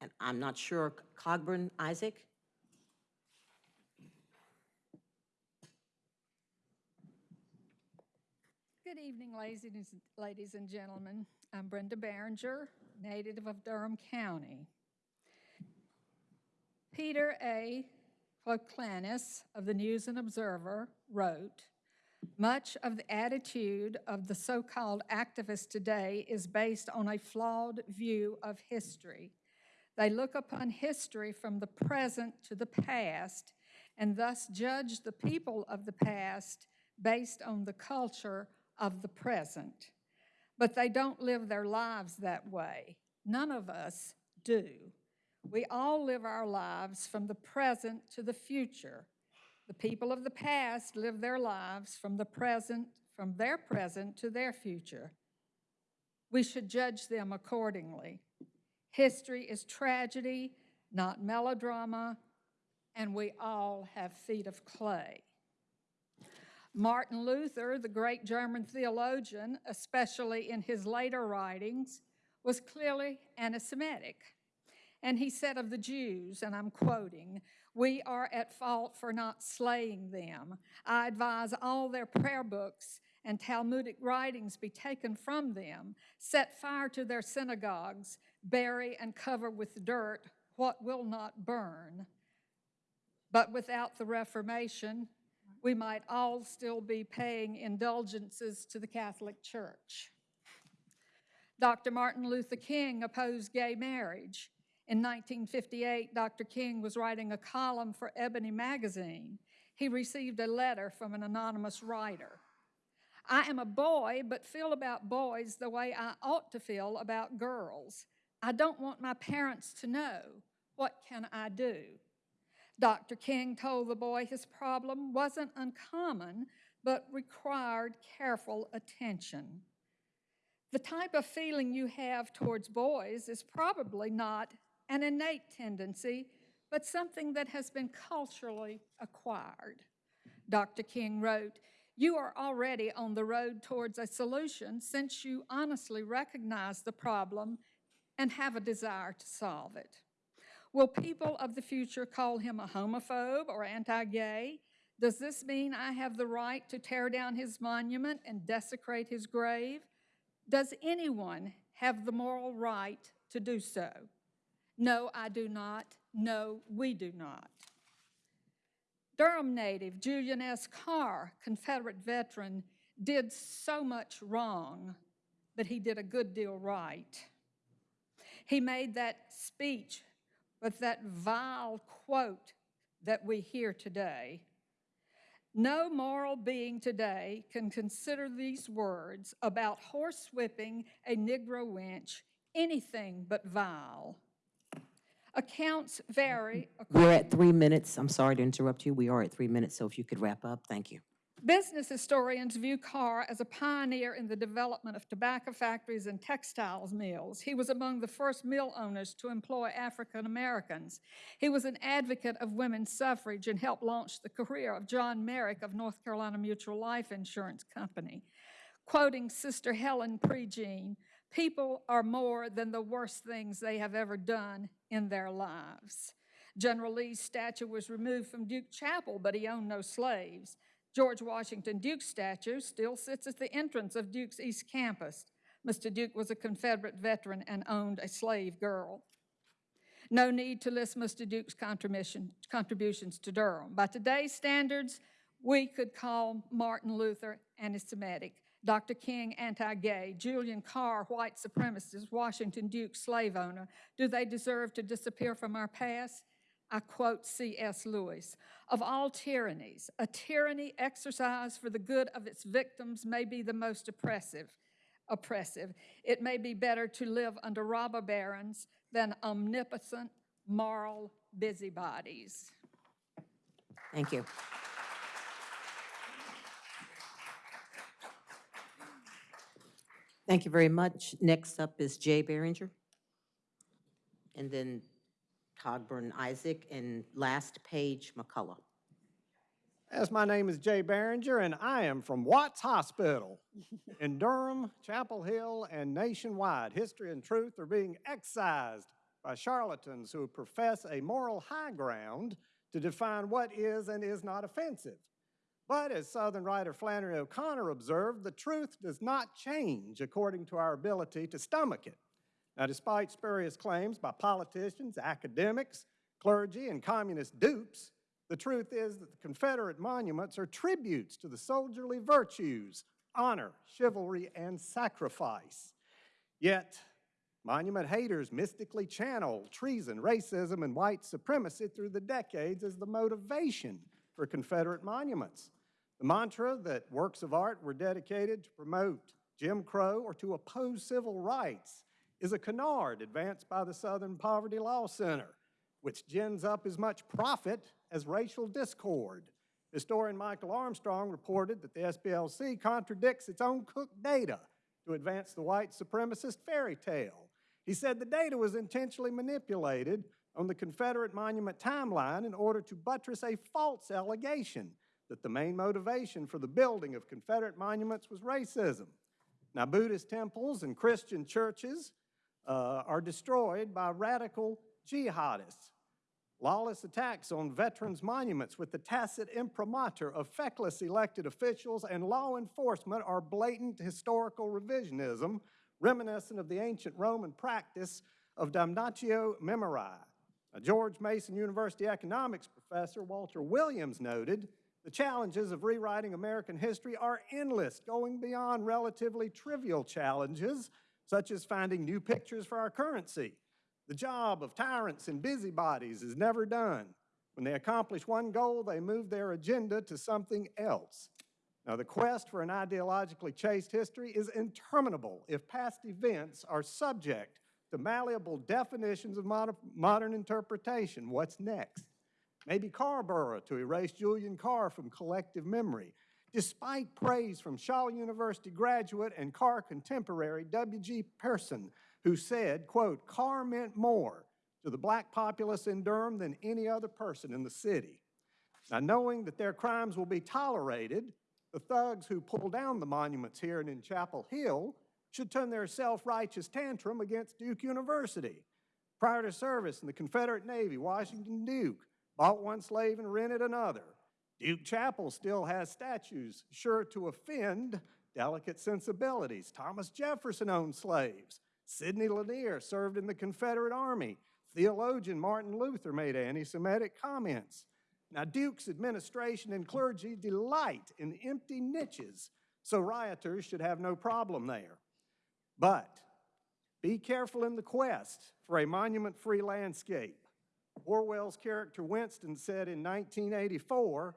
and I'm not sure, Cogburn Isaac? Good evening, ladies and- ladies and gentlemen. I'm Brenda Behringer, native of Durham County. Peter A. Coclanis of the News and Observer wrote, "Much of the attitude of the so-called activists today is based on a flawed view of history. They look upon history from the present to the past and thus judge the people of the past based on the culture of the present. But they don't live their lives that way. None of us do. We all live our lives from the present to the future. The people of the past live their lives from the present, from their present to their future. We should judge them accordingly. History is tragedy, not melodrama, and we all have feet of clay. Martin Luther, the great German theologian, especially in his later writings, was clearly anti-Semitic. And he said of the Jews, and I'm quoting, "We are at fault for not slaying them. I advise all their prayer books and Talmudic writings be taken from them, set fire to their synagogues, bury and cover with dirt what will not burn." But without the Reformation, we might all still be paying indulgences to the Catholic Church. Dr. Martin Luther King opposed gay marriage. In 1958, Dr. King was writing a column for Ebony magazine. He received a letter from an anonymous writer. I am a boy, but feel about boys the way I ought to feel about girls. I don't want my parents to know. What can I do? Dr. King told the boy his problem wasn't uncommon, but required careful attention. The type of feeling you have towards boys is probably not an innate tendency, but something that has been culturally acquired. Dr. King wrote, You are already on the road towards a solution since you honestly recognize the problem and have a desire to solve it. Will people of the future call him a homophobe or anti gay? Does this mean I have the right to tear down his monument and desecrate his grave? Does anyone have the moral right to do so? No, I do not. No, we do not. Durham native Julian S. Carr, Confederate veteran, did so much wrong, but he did a good deal right. He made that speech with that vile quote that we hear today. No moral being today can consider these words about horsewhipping a Negro wench anything but vile. Accounts vary. We're at three minutes. I'm sorry to interrupt you. We are at three minutes, so if you could wrap up, thank you. Business historians view Carr as a pioneer in the development of tobacco factories and textiles mills. He was among the first mill owners to employ African Americans. He was an advocate of women's suffrage and helped launch the career of John Merrick of North Carolina Mutual Life Insurance Company. Quoting Sister Helen Prejean, people are more than the worst things they have ever done in their lives. General Lee's statue was removed from Duke Chapel, but he owned no slaves. George Washington Duke's statue still sits at the entrance of Duke's East Campus. Mr. Duke was a Confederate veteran and owned a slave girl. No need to list Mr. Duke's contributions to Durham. By today's standards, we could call Martin Luther anti-Semitic, Dr. King anti-gay, Julian Carr white supremacist, Washington Duke slave owner. Do they deserve to disappear from our past? I quote C.S. Lewis Of all tyrannies, a tyranny exercised for the good of its victims may be the most oppressive. Oppressive. It may be better to live under robber barons than omnipotent moral busybodies. Thank you. Thank you very much. Next up is Jay Behringer. And then Todd Burton Isaac, and last Paige McCullough. As my name is Jay Behringer, and I am from Watts Hospital in Durham, Chapel Hill, and nationwide. History and truth are being excised by charlatans who profess a moral high ground to define what is and is not offensive. But as Southern writer Flannery O'Connor observed, the truth does not change according to our ability to stomach it. Now, despite spurious claims by politicians, academics, clergy, and communist dupes, the truth is that the Confederate monuments are tributes to the soldierly virtues, honor, chivalry, and sacrifice. Yet, monument haters mystically channel treason, racism, and white supremacy through the decades as the motivation for Confederate monuments. The mantra that works of art were dedicated to promote Jim Crow or to oppose civil rights is a canard advanced by the Southern Poverty Law Center, which gins up as much profit as racial discord. Historian Michael Armstrong reported that the SPLC contradicts its own cooked data to advance the white supremacist fairy tale. He said the data was intentionally manipulated on the Confederate monument timeline in order to buttress a false allegation that the main motivation for the building of Confederate monuments was racism. Now, Buddhist temples and Christian churches uh, are destroyed by radical jihadists. Lawless attacks on veterans' monuments with the tacit imprimatur of feckless elected officials and law enforcement are blatant historical revisionism, reminiscent of the ancient Roman practice of damnatio memoriae. A George Mason University economics professor, Walter Williams, noted, the challenges of rewriting American history are endless, going beyond relatively trivial challenges, such as finding new pictures for our currency. The job of tyrants and busybodies is never done. When they accomplish one goal, they move their agenda to something else. Now, the quest for an ideologically chaste history is interminable if past events are subject to malleable definitions of moder- modern interpretation. What's next? Maybe Carrboro to erase Julian Carr from collective memory. Despite praise from Shaw University graduate and Carr contemporary W.G. Pearson, who said, quote, Carr meant more to the black populace in Durham than any other person in the city. Now, knowing that their crimes will be tolerated, the thugs who pull down the monuments here and in Chapel Hill should turn their self-righteous tantrum against Duke University. Prior to service in the Confederate Navy, Washington Duke bought one slave and rented another. Duke Chapel still has statues sure to offend delicate sensibilities. Thomas Jefferson owned slaves. Sidney Lanier served in the Confederate Army. Theologian Martin Luther made anti-Semitic comments. Now, Duke's administration and clergy delight in empty niches, so rioters should have no problem there. But be careful in the quest for a monument-free landscape. Orwell's character Winston said in 1984,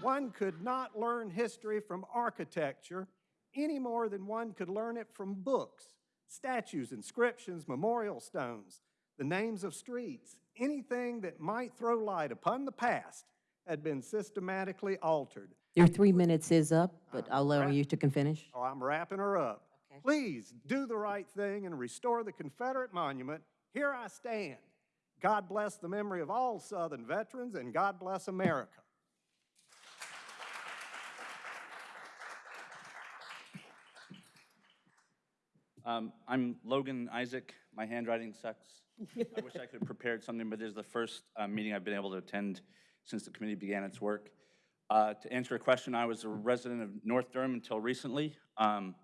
one could not learn history from architecture any more than one could learn it from books, statues, inscriptions, memorial stones, the names of streets, anything that might throw light upon the past had been systematically altered. Your three minutes is up, but I'll allow you to finish. Oh, I'm wrapping her up. Please do the right thing and restore the Confederate monument. Here I stand. God bless the memory of all Southern veterans, and God bless America. Um, I'm Logan Isaac. My handwriting sucks. I wish I could have prepared something, but this is the first uh, meeting I've been able to attend since the committee began its work. Uh, To answer a question, I was a resident of North Durham until recently, um,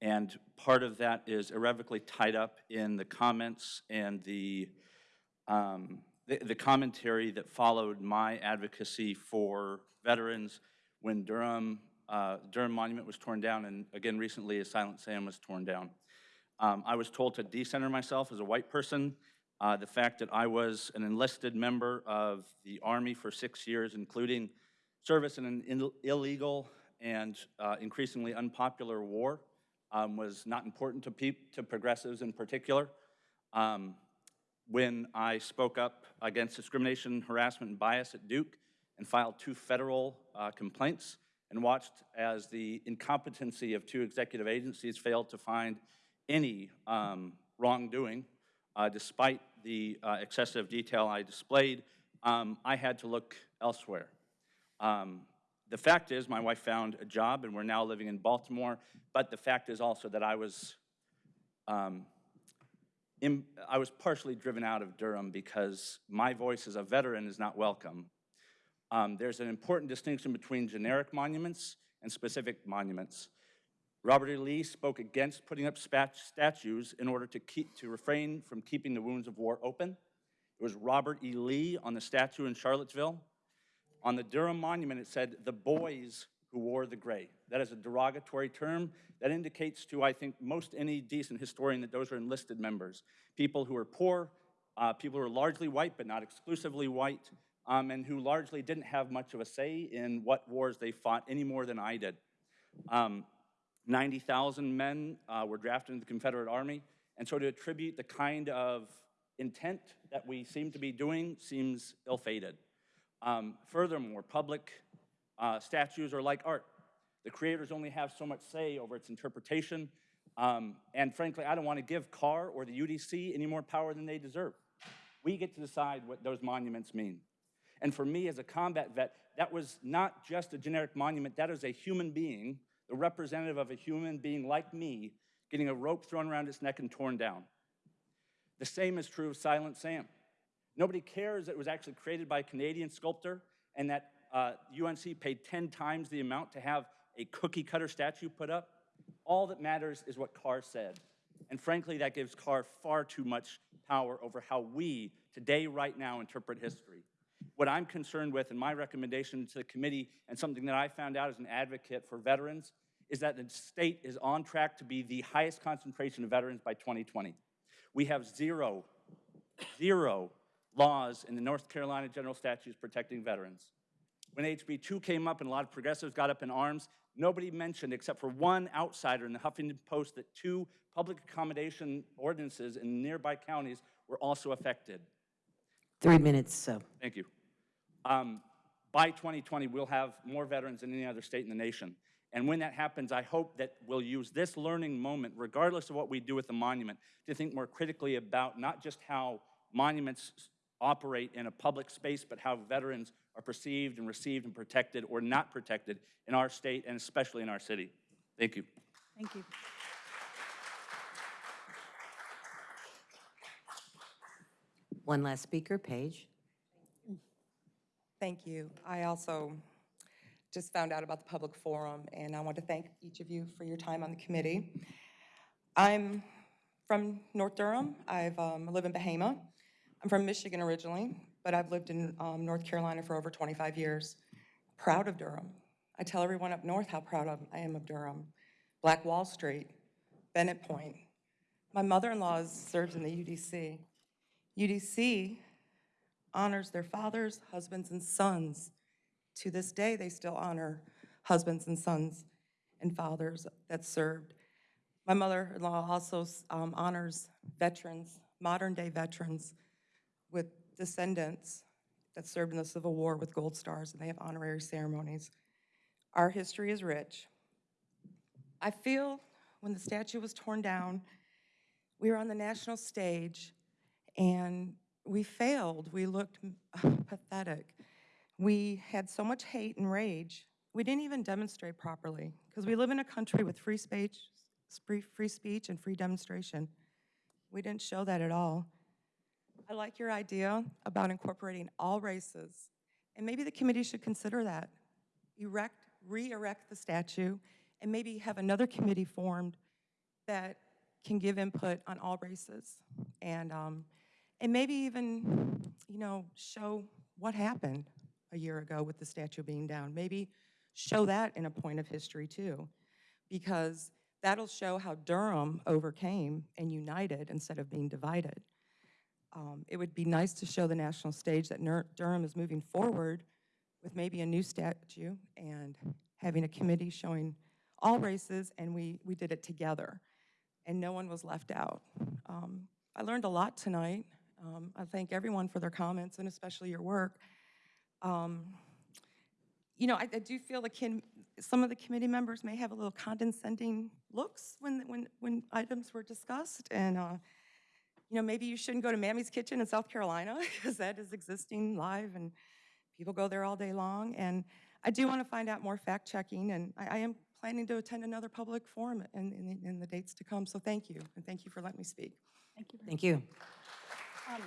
and part of that is irrevocably tied up in the comments and the, um, the the commentary that followed my advocacy for veterans when Durham, uh, Durham Monument was torn down, and again recently as Silent Sam was torn down. Um, I was told to decenter myself as a white person. Uh, the fact that I was an enlisted member of the Army for six years, including service in an ill- illegal and uh, increasingly unpopular war, um, was not important to to progressives in particular. Um, when I spoke up against discrimination, harassment, and bias at Duke and filed two federal uh, complaints and watched as the incompetency of two executive agencies failed to find any um, wrongdoing, uh, despite the uh, excessive detail I displayed, um, I had to look elsewhere. Um, the fact is, my wife found a job, and we're now living in Baltimore. But the fact is also that I was, um, im- I was partially driven out of Durham because my voice as a veteran is not welcome. Um, there's an important distinction between generic monuments and specific monuments. Robert E. Lee spoke against putting up statues in order to keep to refrain from keeping the wounds of war open. It was Robert E. Lee on the statue in Charlottesville. On the Durham monument, it said, "The boys who wore the gray." That is a derogatory term that indicates to, I think, most any decent historian that those are enlisted members, people who are poor, uh, people who are largely white but not exclusively white, um, and who largely didn't have much of a say in what wars they fought any more than I did. Um, 90,000 men uh, were drafted into the Confederate Army, and so to attribute the kind of intent that we seem to be doing seems ill-fated. Um, furthermore, public uh, statues are like art. The creators only have so much say over its interpretation, um, and frankly, I don't want to give Carr or the UDC any more power than they deserve. We get to decide what those monuments mean. And for me as a combat vet, that was not just a generic monument, that is a human being the representative of a human being like me getting a rope thrown around its neck and torn down. The same is true of Silent Sam. Nobody cares that it was actually created by a Canadian sculptor and that uh, UNC paid 10 times the amount to have a cookie cutter statue put up. All that matters is what Carr said. And frankly, that gives Carr far too much power over how we, today, right now, interpret history. What I'm concerned with, and my recommendation to the committee, and something that I found out as an advocate for veterans, is that the state is on track to be the highest concentration of veterans by 2020. We have zero, zero laws in the North Carolina general statutes protecting veterans. When HB 2 came up and a lot of progressives got up in arms, nobody mentioned, except for one outsider in the Huffington Post, that two public accommodation ordinances in nearby counties were also affected. Three minutes, so. Thank you. Um, By 2020, we'll have more veterans than any other state in the nation. And when that happens, I hope that we'll use this learning moment, regardless of what we do with the monument, to think more critically about not just how monuments operate in a public space, but how veterans are perceived and received and protected or not protected in our state and especially in our city. Thank you. Thank you. One last speaker, Paige. Thank you. I also just found out about the public forum, and I want to thank each of you for your time on the committee. I'm from North Durham. I've, um, I live in Bahama. I'm from Michigan originally, but I've lived in um, North Carolina for over 25 years. Proud of Durham. I tell everyone up north how proud I am of Durham. Black Wall Street, Bennett Point. My mother-in-law serves in the UDC. UDC honors their fathers, husbands, and sons. To this day, they still honor husbands and sons and fathers that served. My mother-in-law also um, honors veterans, modern-day veterans with descendants that served in the Civil War with gold stars, and they have honorary ceremonies. Our history is rich. I feel when the statue was torn down, we were on the national stage, and we failed. We looked pathetic. We had so much hate and rage. We didn't even demonstrate properly because we live in a country with free speech, free, free speech and free demonstration. We didn't show that at all. I like your idea about incorporating all races, and maybe the committee should consider that. Erect, re-erect the statue, and maybe have another committee formed that can give input on all races. And, um, and maybe even, you know, show what happened a year ago with the statue being down. Maybe show that in a point of history too, because that'll show how Durham overcame and united instead of being divided. Um, It would be nice to show the national stage that Durham is moving forward with maybe a new statue and having a committee showing all races, and we, we did it together, and no one was left out. Um, I learned a lot tonight. Um, I thank everyone for their comments, and especially your work. Um, You know, I, I do feel the kin, some of the committee members may have a little condescending looks when, when, when items were discussed, and, uh, you know, maybe you shouldn't go to Mammy's Kitchen in South Carolina, because that is existing live, and people go there all day long. And I do want to find out more fact-checking, and I, I am planning to attend another public forum in, in, the- in the dates to come, so thank you, and thank you for letting me speak. Thank you. Thank you. Um,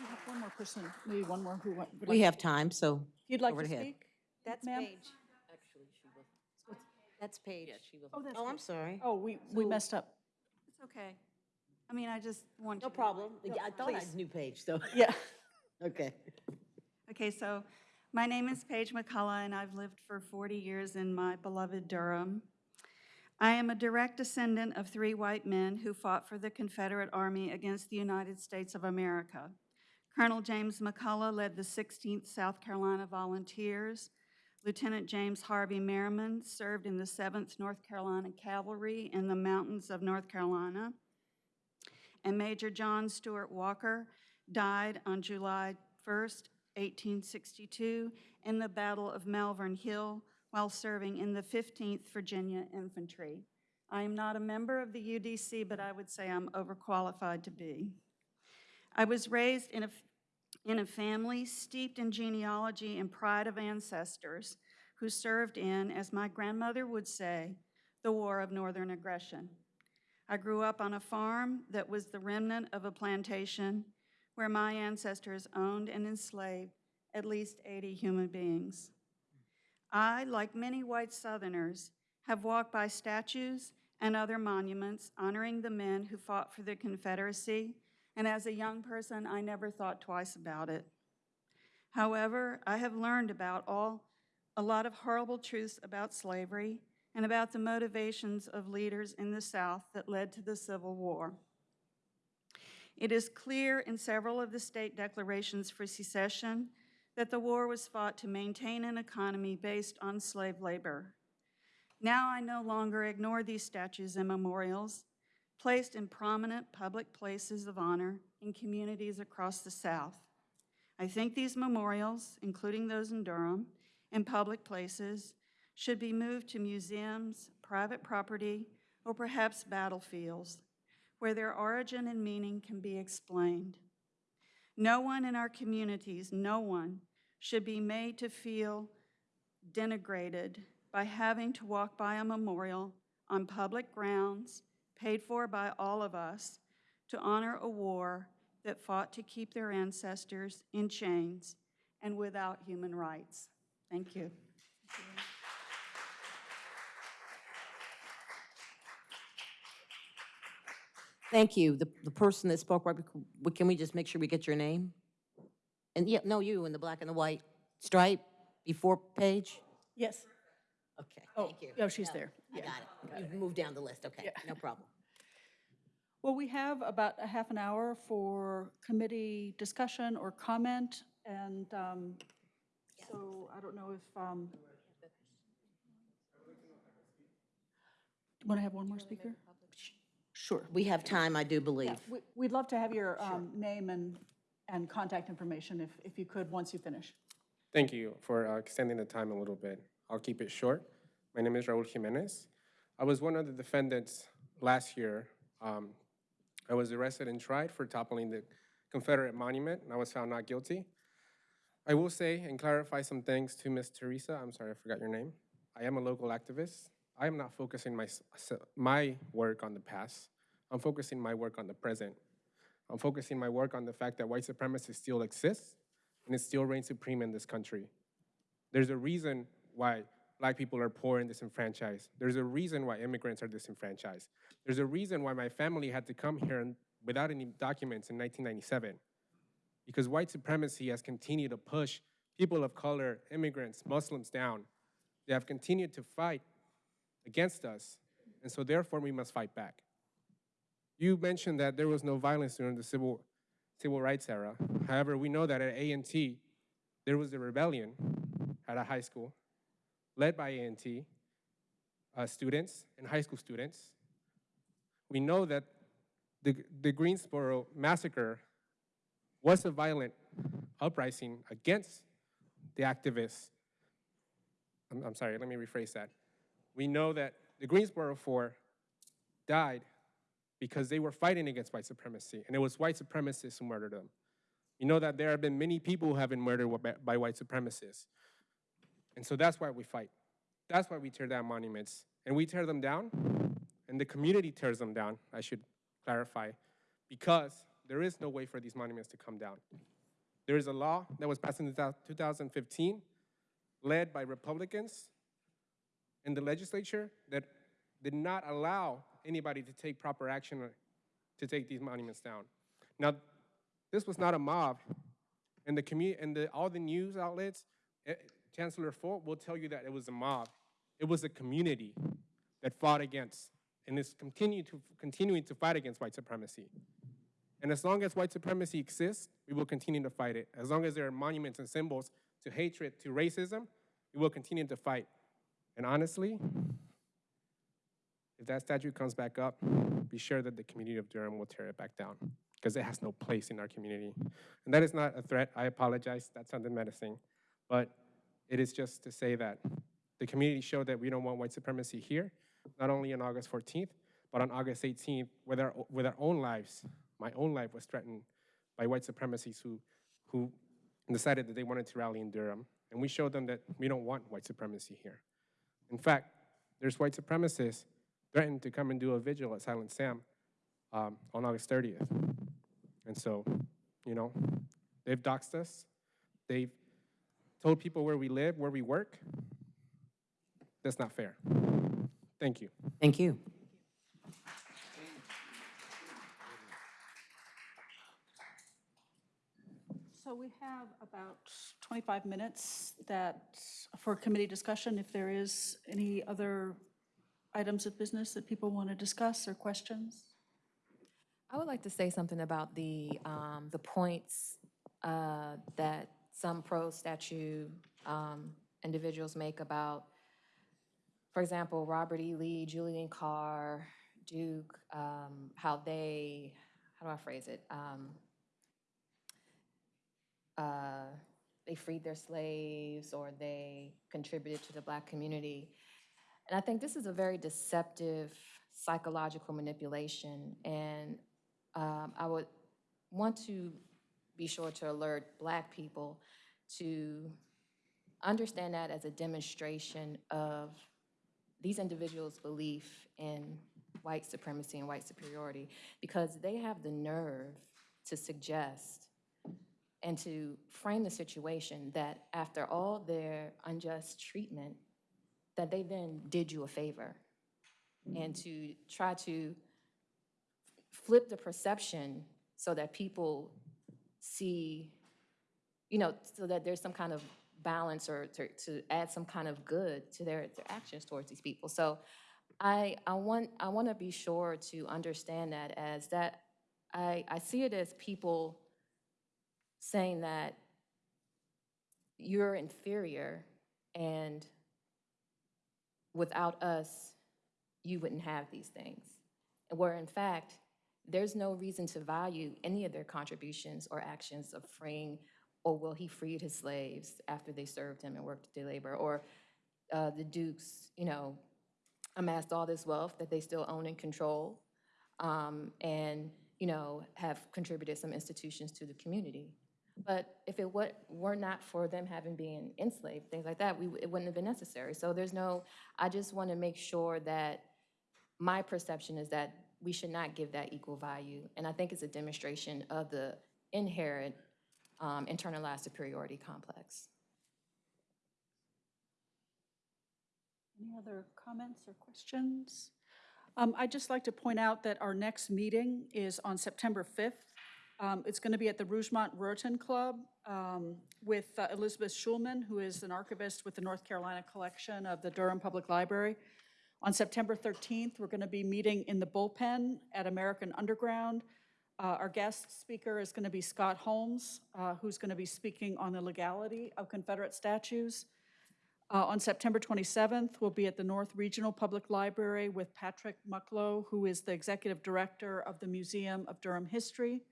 We have one more person, maybe one more who want. would We like- have time, so If you'd like go to right ahead. speak? That's Ma'am? Paige. That's Paige. Oh, I'm sorry. Oh, we, we messed up. It's okay. I mean, I just want to. No problem. I thought I knew Paige, so. Yeah. Okay. Okay, so my name is Paige McCullough, and I've lived for 40 years in my beloved Durham. I am a direct descendant of three white men who fought for the Confederate Army against the United States of America. Colonel James McCullough led the 16th South Carolina Volunteers. Lieutenant James Harvey Merriman served in the 7th North Carolina Cavalry in the mountains of North Carolina. And Major John Stuart Walker died on July 1st, 1862, in the Battle of Malvern Hill while serving in the 15th Virginia Infantry. I am not a member of the UDC, but I would say I'm overqualified to be. I was raised in a, in a family steeped in genealogy and pride of ancestors who served in, as my grandmother would say, the War of Northern Aggression. I grew up on a farm that was the remnant of a plantation where my ancestors owned and enslaved at least 80 human beings. I, like many white Southerners, have walked by statues and other monuments honoring the men who fought for the Confederacy and as a young person, I never thought twice about it. However, I have learned about all, a lot of horrible truths about slavery and about the motivations of leaders in the South that led to the Civil War. It is clear in several of the state declarations for secession that the war was fought to maintain an economy based on slave labor. Now I no longer ignore these statues and memorials placed in prominent public places of honor in communities across the South. I think these memorials, including those in Durham, and public places, should be moved to museums, private property, or perhaps battlefields, where their origin and meaning can be explained. No one in our communities, no one, should be made to feel denigrated by having to walk by a memorial on public grounds paid for by all of us to honor a war that fought to keep their ancestors in chains and without human rights. Thank you. Thank you. The, the person that spoke can we just make sure we get your name? And, yeah, no, you in the black and the white stripe before page? Yes. Okay, Oh, thank you. oh, she's Yeah, there. I Yeah, got it. You've moved down the list, okay, no problem. Well, we have about a half an hour for committee discussion or comment, and um, so I don't know if, um, want to have one more speaker? Sure. We have time, I do Yeah, believe. we- We'd love to have your um, name and, and contact information if, if you could, once you finish. Thank you for uh, extending the time a little bit. I'll keep it short. My name is Raul Jimenez. I was one of the defendants last year. Um, I was arrested and tried for toppling the Confederate monument, and I was found not guilty. I will say and clarify some things to Ms. Teresa. I'm sorry, I forgot your name. I am a local activist. I am not focusing my, my work on the past. I'm focusing my work on the present. I'm focusing my work on the fact that white supremacy still exists and it still reigns supreme in this country. There's a reason why black people are poor and disenfranchised. There's a reason why immigrants are disenfranchised. There's a reason why my family had to come here and, without any documents in 1997. Because white supremacy has continued to push people of color, immigrants, Muslims down. They have continued to fight against us, and so therefore we must fight back. You mentioned that there was no violence during the civil, civil rights era. However, we know that at A&T, there was a rebellion at a high school led by A&T uh, students and high school students. We know that the, the Greensboro massacre was a violent uprising against the activists. I'm, I'm sorry, let me rephrase that. We know that the Greensboro Four died because they were fighting against white supremacy, and it was white supremacists who murdered them. You know that there have been many people who have been murdered by, white supremacists. And so that's why we fight. That's why we tear down monuments. And we tear them down, and the community tears them down, I should clarify, because there is no way for these monuments to come down. There is a law that was passed in 2015, led by Republicans in the legislature, that did not allow anybody to take proper action to take these monuments down. Now, this was not a mob, and the commu- and the, all the news outlets, eh, Chancellor Folt will tell you that it was a mob. It was a community that fought against and is continue to, continuing to fight against white supremacy. And as long as white supremacy exists, we will continue to fight it. As long as there are monuments and symbols to hatred, to racism, we will continue to fight. And honestly, if that statue comes back up, be sure that the community of Durham will tear it back down because it has no place in our community. And that is not a threat. I apologize. That sounded menacing. But it is just to say that the community showed that we don't want white supremacy here, not only on August 14th, but on August 18th, with our, with our own lives. My own life was threatened by white supremacists who, who decided that they wanted to rally in Durham. And we showed them that we don't want white supremacy here. In fact, there's white supremacists threatened to come and do a vigil at Silent Sam um, on August 30th. And so, you know, they've doxed us. They've told people where we live, where we work. That's not fair. Thank you. Thank you. So we have about 25 minutes that, for committee discussion, if there is any other items of business that people want to discuss or questions. I would like to say something about the, um, the points uh, that some pro-statue um, individuals make about, for example, Robert E. Lee, Julian Carr, Duke, um, how they, how do I phrase it? Um, uh, They freed their slaves, or they contributed to the black community. And I think this is a very deceptive psychological manipulation, and um, I would want to be sure to alert black people to understand that as a demonstration of these individuals' belief in white supremacy and white superiority, because they have the nerve to suggest and to frame the situation that after all their unjust treatment, that they then did you a favor, and mm-hmm. to try to flip the perception so that people see, you know, so that there's some kind of balance or to, to add some kind of good to their, their actions towards these people. So I, I want, I want to be sure to understand that as that, I, I see it as people saying that you're inferior and without us, you wouldn't have these things. Where in fact, there's no reason to value any of their contributions or actions of freeing, or will he freed his slaves after they served him and worked day labor, or uh, the dukes, you know, amassed all this wealth that they still own and control, um, and, you know, have contributed some institutions to the community. But if it were not for them having been enslaved, things like that, we, it wouldn't have been necessary. So there's no, I just want to make sure that my perception is that we should not give that equal value. And I think it's a demonstration of the inherent um, internalized superiority complex. Any other comments or questions? Um, I'd just like to point out that our next meeting is on September 5th. Um, It's going to be at the Rougemont Ruritan Club um, with uh, Elizabeth Schulman, who is an archivist with the North Carolina Collection of the Durham Public Library. On September 13th, we're going to be meeting in the bullpen at American Underground. Uh, Our guest speaker is going to be Scott Holmes, uh, who's going to be speaking on the legality of Confederate statues. Uh, On September 27th, we'll be at the North Regional Public Library with Patrick Mucklow, who is the Executive Director of the Museum of Durham History.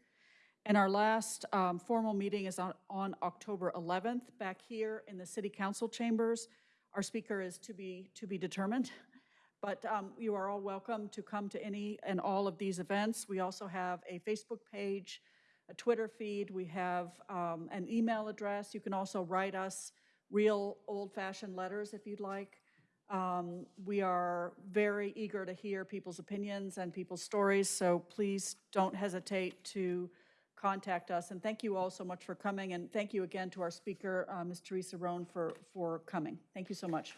And our last um, formal meeting is on, on October 11th, back here in the City Council chambers. Our speaker is to be, to be determined, but um, you are all welcome to come to any and all of these events. We also have a Facebook page, a Twitter feed, we have um, an email address. You can also write us real old-fashioned letters if you'd like. Um, We are very eager to hear people's opinions and people's stories, so please don't hesitate to contact us. And thank you all so much for coming, and thank you again to our speaker, uh, Ms. Teresa Roane, for, for coming. Thank you so much.